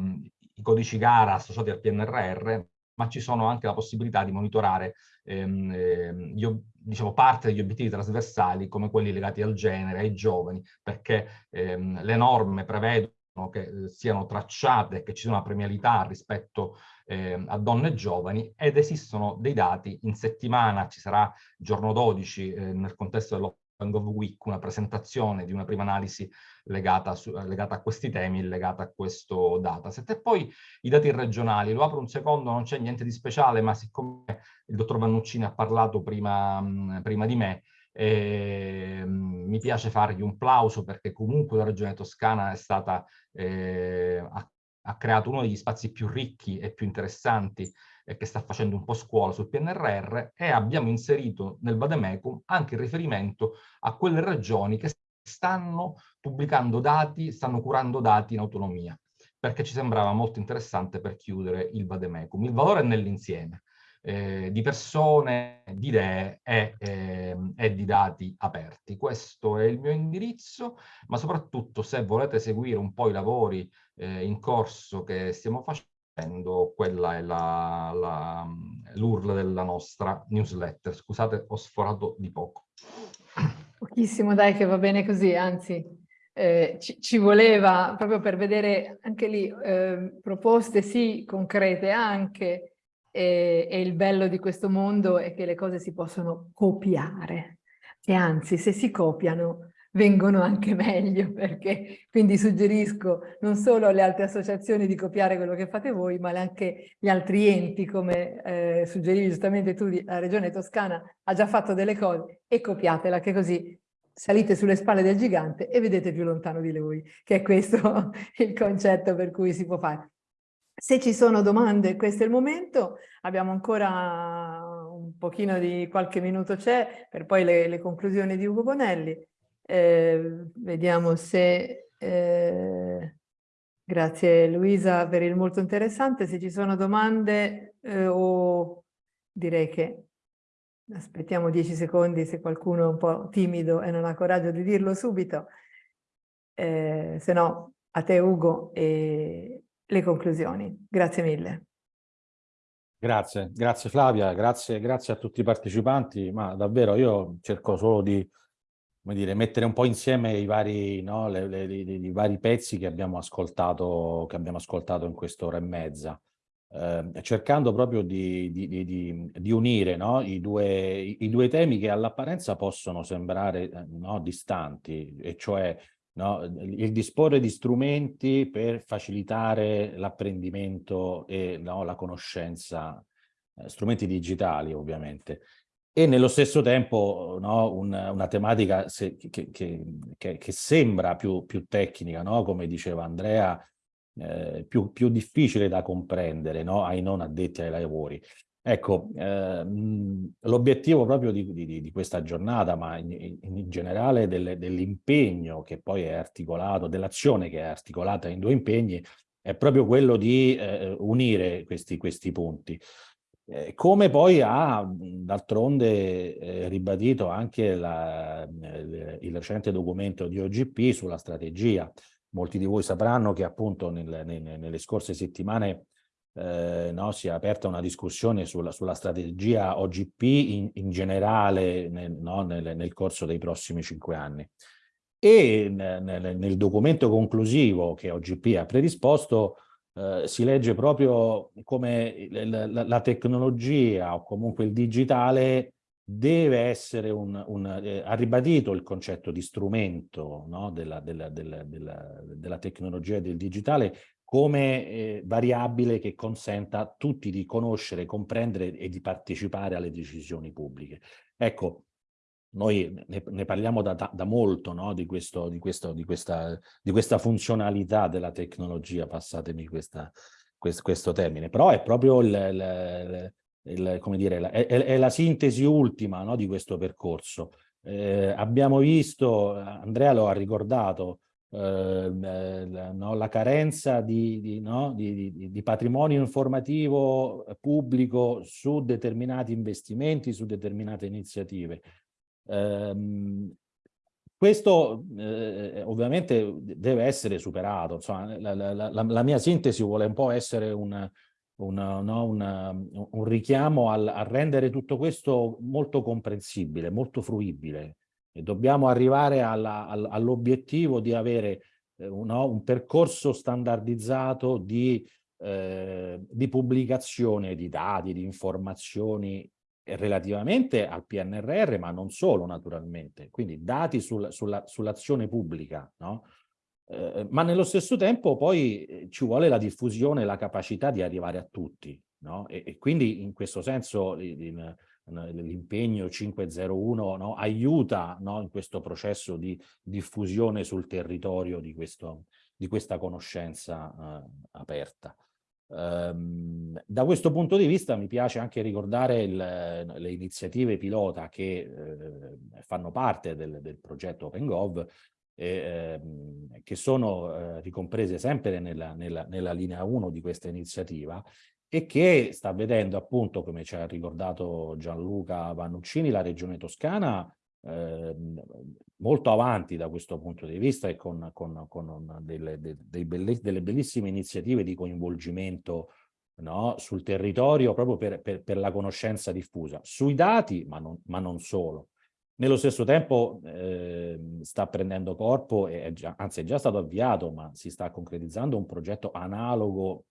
i codici gara associati al PNRR, ma ci sono anche la possibilità di monitorare ehm, ehm, io, diciamo, parte degli obiettivi trasversali come quelli legati al genere, ai giovani, perché ehm, le norme prevedono che eh, siano tracciate, che ci sia una premialità rispetto eh, a donne e giovani ed esistono dei dati in settimana, ci sarà giorno 12 eh, nel contesto dell'Open Gov Week una presentazione di una prima analisi legata, su, legata, a questi temi, legata a questo dataset. E poi i dati regionali, lo apro un secondo, non c'è niente di speciale, ma siccome il dottor Vannuccini ha parlato prima, prima di me, eh, mi piace fargli un plauso perché comunque la regione toscana è stata, eh, ha, ha creato uno degli spazi più ricchi e più interessanti che sta facendo un po' scuola sul PNRR e abbiamo inserito nel Vademecum anche il riferimento a quelle regioni che stanno pubblicando dati, stanno curando dati in autonomia, perché ci sembrava molto interessante per chiudere il Vademecum. Il valore è nell'insieme. Eh, di persone, di idee e, eh, e, di dati aperti. Questo è il mio indirizzo, ma soprattutto se volete seguire un po' i lavori eh, in corso che stiamo facendo, quella è l'URL della nostra newsletter. Scusate, ho sforato di poco. Pochissimo, dai, che va bene così, anzi eh, ci, ci, voleva proprio per vedere anche lì eh, proposte sì, concrete anche, e, e il bello di questo mondo è che le cose si possono copiare e anzi se si copiano vengono anche meglio perché quindi suggerisco non solo alle altre associazioni di copiare quello che fate voi ma anche gli altri enti come eh, suggerivi giustamente tu la regione toscana ha già fatto delle cose e copiatela che così salite sulle spalle del gigante e vedete più lontano di lui che è questo il concetto per cui si può fare. Se ci sono domande, questo è il momento, abbiamo ancora un pochino di qualche minuto c'è per poi le, le conclusioni di Ugo Bonelli. Eh, vediamo se... Eh, grazie Luisa per il molto interessante. Se ci sono domande eh, o direi che aspettiamo dieci secondi se qualcuno è un po' timido e non ha coraggio di dirlo subito. Eh, se no a te Ugo e le conclusioni. Grazie mille. Grazie, grazie Flavia, grazie, grazie a tutti i partecipanti, ma davvero io cerco solo di come dire, mettere un po' insieme i vari, no, le, le, i vari pezzi che abbiamo ascoltato, che abbiamo ascoltato in quest'ora e mezza, eh, cercando proprio di, di, di, di unire no, i, due, i, due, temi che all'apparenza possono sembrare eh, no, distanti, e cioè il disporre di strumenti per facilitare l'apprendimento e la conoscenza, eh, strumenti digitali ovviamente, e nello stesso tempo no, un, una tematica se, che, che, che, che, sembra più, più tecnica, no? come diceva Andrea, eh, più, più, difficile da comprendere no? ai non addetti ai lavori. Ecco, eh, l'obiettivo proprio di, di, di, questa giornata, ma in, in generale dell'impegno che poi è articolato, dell'azione che è articolata in due impegni, è proprio quello di eh, unire questi, questi punti. Eh, come poi ha d'altronde eh, ribadito anche la, il, il recente documento di OGP sulla strategia. Molti di voi sapranno che appunto nel, nel, nelle scorse settimane eh, no, si è aperta una discussione sulla, sulla strategia OGP in, in generale nel, no, nel, corso dei prossimi cinque anni. E nel documento conclusivo che OGP ha predisposto eh, si legge proprio come la, la, tecnologia o comunque il digitale deve essere un, un eh, ha ribadito il concetto di strumento no, della, della, della, della, tecnologia e del digitale come eh, variabile che consenta a tutti di conoscere, comprendere e di partecipare alle decisioni pubbliche. Ecco, noi ne, ne parliamo da, da, molto no? di, questo, di, questo, di, questa, di, questa, funzionalità della tecnologia, passatemi questa, questo, questo, termine, però è proprio il, il, il, come dire, la, è, è, la sintesi ultima no? di questo percorso. Eh, abbiamo visto, Andrea lo ha ricordato, Ehm, eh, no, la carenza di, di, patrimonio informativo pubblico su determinati investimenti, su determinate iniziative. Eh, questo eh, ovviamente deve essere superato, insomma, la, la, la, la, mia sintesi vuole un po' essere un, un, no, un, un richiamo al, a rendere tutto questo molto comprensibile, molto fruibile, e dobbiamo arrivare all'obiettivo di avere eh, no, un percorso standardizzato di, eh, di, pubblicazione di dati, di informazioni relativamente al PNRR, ma non solo naturalmente, quindi dati sul, sull'azione sull pubblica, no? eh, ma nello stesso tempo poi eh, ci vuole la diffusione, la capacità di arrivare a tutti, no? e, e, quindi in questo senso l'impegno 501 no, aiuta in questo processo di diffusione sul territorio di, questo, di questa conoscenza uh, aperta. Um, da questo punto di vista mi piace anche ricordare il, le iniziative pilota che eh, fanno parte del, del progetto OpenGov eh, che sono eh, ricomprese sempre nella, nella, nella linea 1 di questa iniziativa e che sta vedendo appunto, come ci ha ricordato Gianluca Vannuccini, la regione toscana eh, molto avanti da questo punto di vista e con, con, con delle, de, delle, bellissime iniziative di coinvolgimento no, sul territorio proprio per, per, per, la conoscenza diffusa, sui dati ma non, ma non solo. Nello stesso tempo eh, sta prendendo corpo, è già, anzi è già stato avviato, ma si sta concretizzando un progetto analogo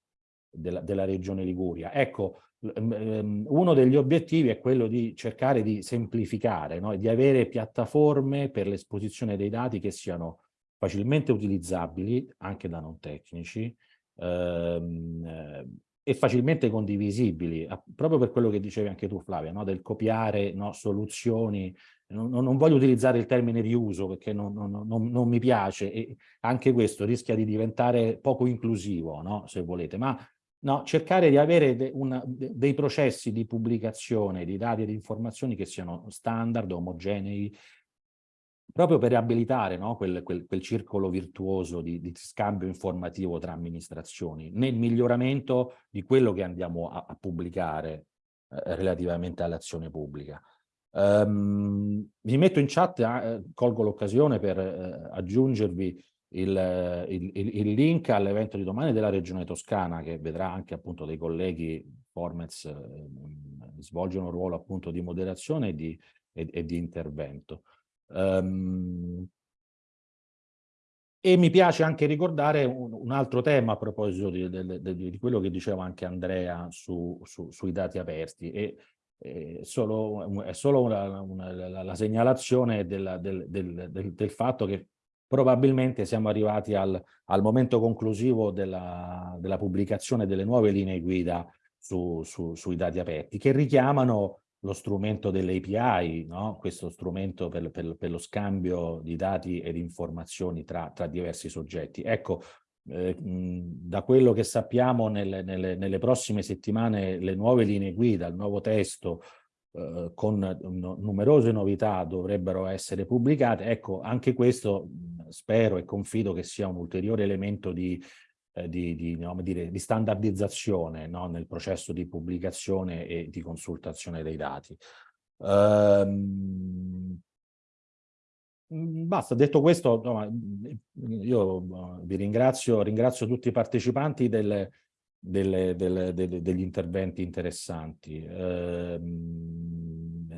della, della regione Liguria. Ecco, ehm, uno degli obiettivi è quello di cercare di semplificare, no? di avere piattaforme per l'esposizione dei dati che siano facilmente utilizzabili anche da non tecnici ehm, e facilmente condivisibili, proprio per quello che dicevi anche tu Flavia, no? del copiare no, soluzioni, non, non, voglio utilizzare il termine riuso perché non, non, mi piace e anche questo rischia di diventare poco inclusivo, se volete, ma no, cercare di avere de, una, de, dei processi di pubblicazione di dati e di informazioni che siano standard, omogenei, proprio per riabilitare no, quel, quel, quel, circolo virtuoso di, di, scambio informativo tra amministrazioni, nel miglioramento di quello che andiamo a, a pubblicare eh, relativamente all'azione pubblica. Um, vi metto in chat, eh, colgo l'occasione per eh, aggiungervi il, il, il link all'evento di domani della Regione Toscana che vedrà anche appunto dei colleghi Formez eh, svolgono un ruolo appunto di moderazione e di, e, e di intervento. Um, e mi piace anche ricordare un, un altro tema a proposito di, di, di, quello che diceva anche Andrea su, su, sui dati aperti e, solo, è solo una, una, la, la, segnalazione della, del, del, del, del, fatto che probabilmente siamo arrivati al, al momento conclusivo della, della, pubblicazione delle nuove linee guida su, su, sui dati aperti, che richiamano lo strumento delle API, no? questo strumento per, per, per, lo scambio di dati ed informazioni tra, tra diversi soggetti. Ecco, eh, da quello che sappiamo nelle, nelle, nelle, prossime settimane le nuove linee guida, il nuovo testo eh, con no, numerose novità dovrebbero essere pubblicate. Ecco, anche questo spero e confido che sia un ulteriore elemento di, eh, di, di, no, dire, di standardizzazione no, nel processo di pubblicazione e di consultazione dei dati. Um, Basta, detto questo, io vi ringrazio, ringrazio tutti i partecipanti delle, delle, delle, degli interventi interessanti. Eh,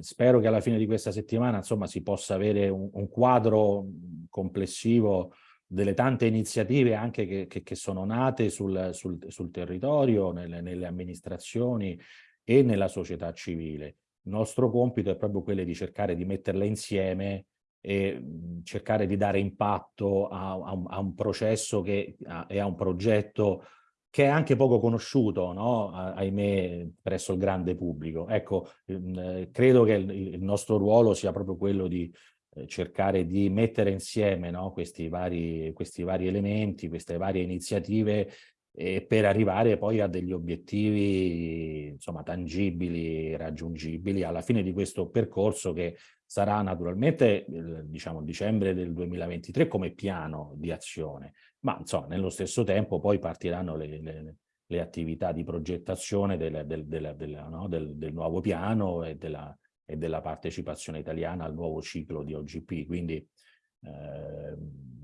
spero che alla fine di questa settimana insomma, si possa avere un, un quadro complessivo delle tante iniziative anche che, che, che sono nate sul, sul, sul territorio, nelle, nelle, amministrazioni e nella società civile. Il nostro compito è proprio quello di cercare di metterle insieme e cercare di dare impatto a, a, un, a un, processo che, a, e a un progetto che è anche poco conosciuto, no? ahimè, presso il grande pubblico. Ecco, eh, credo che il, nostro ruolo sia proprio quello di eh, cercare di mettere insieme no? questi, vari, questi vari elementi, queste varie iniziative e per arrivare poi a degli obiettivi insomma tangibili, raggiungibili alla fine di questo percorso che sarà naturalmente diciamo dicembre del 2023 come piano di azione, ma insomma nello stesso tempo poi partiranno le, le, le attività di progettazione del, del, del, no? del nuovo piano e della, e della partecipazione italiana al nuovo ciclo di OGP, quindi eh,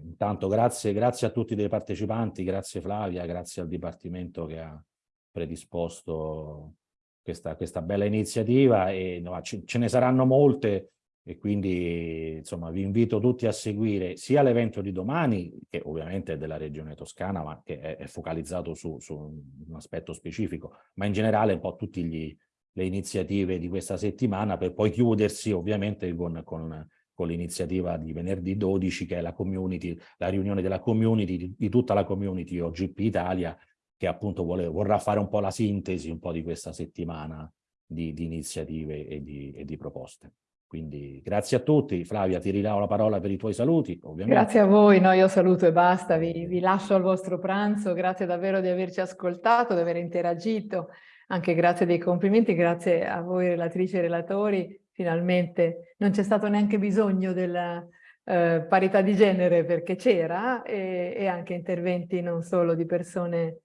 intanto grazie, grazie a tutti i partecipanti, grazie Flavia, grazie al Dipartimento che ha predisposto questa, questa bella iniziativa e no, ce, ce ne saranno molte e quindi insomma vi invito tutti a seguire sia l'evento di domani, che ovviamente è della regione toscana, ma che è, è focalizzato su, su, un aspetto specifico, ma in generale un po' tutte le iniziative di questa settimana per poi chiudersi ovviamente con, con, con l'iniziativa di venerdì 12 che è la community, la riunione della community, di, tutta la community OGP Italia, che appunto vuole, vorrà fare un po' la sintesi un po' di questa settimana di, di iniziative e di, e di proposte. Quindi grazie a tutti. Flavia, ti rilavo la parola per i tuoi saluti, ovviamente. Grazie a voi, no, io saluto e basta, vi, vi lascio al vostro pranzo, grazie davvero di averci ascoltato, di aver interagito, anche grazie dei complimenti, grazie a voi relatrici e relatori, finalmente non c'è stato neanche bisogno della eh, parità di genere perché c'era e, e anche interventi non solo di persone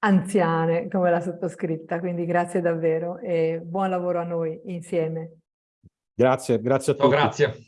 anziane come la sottoscritta, quindi grazie davvero e buon lavoro a noi insieme. Grazie, grazie a tutti. Oh, grazie.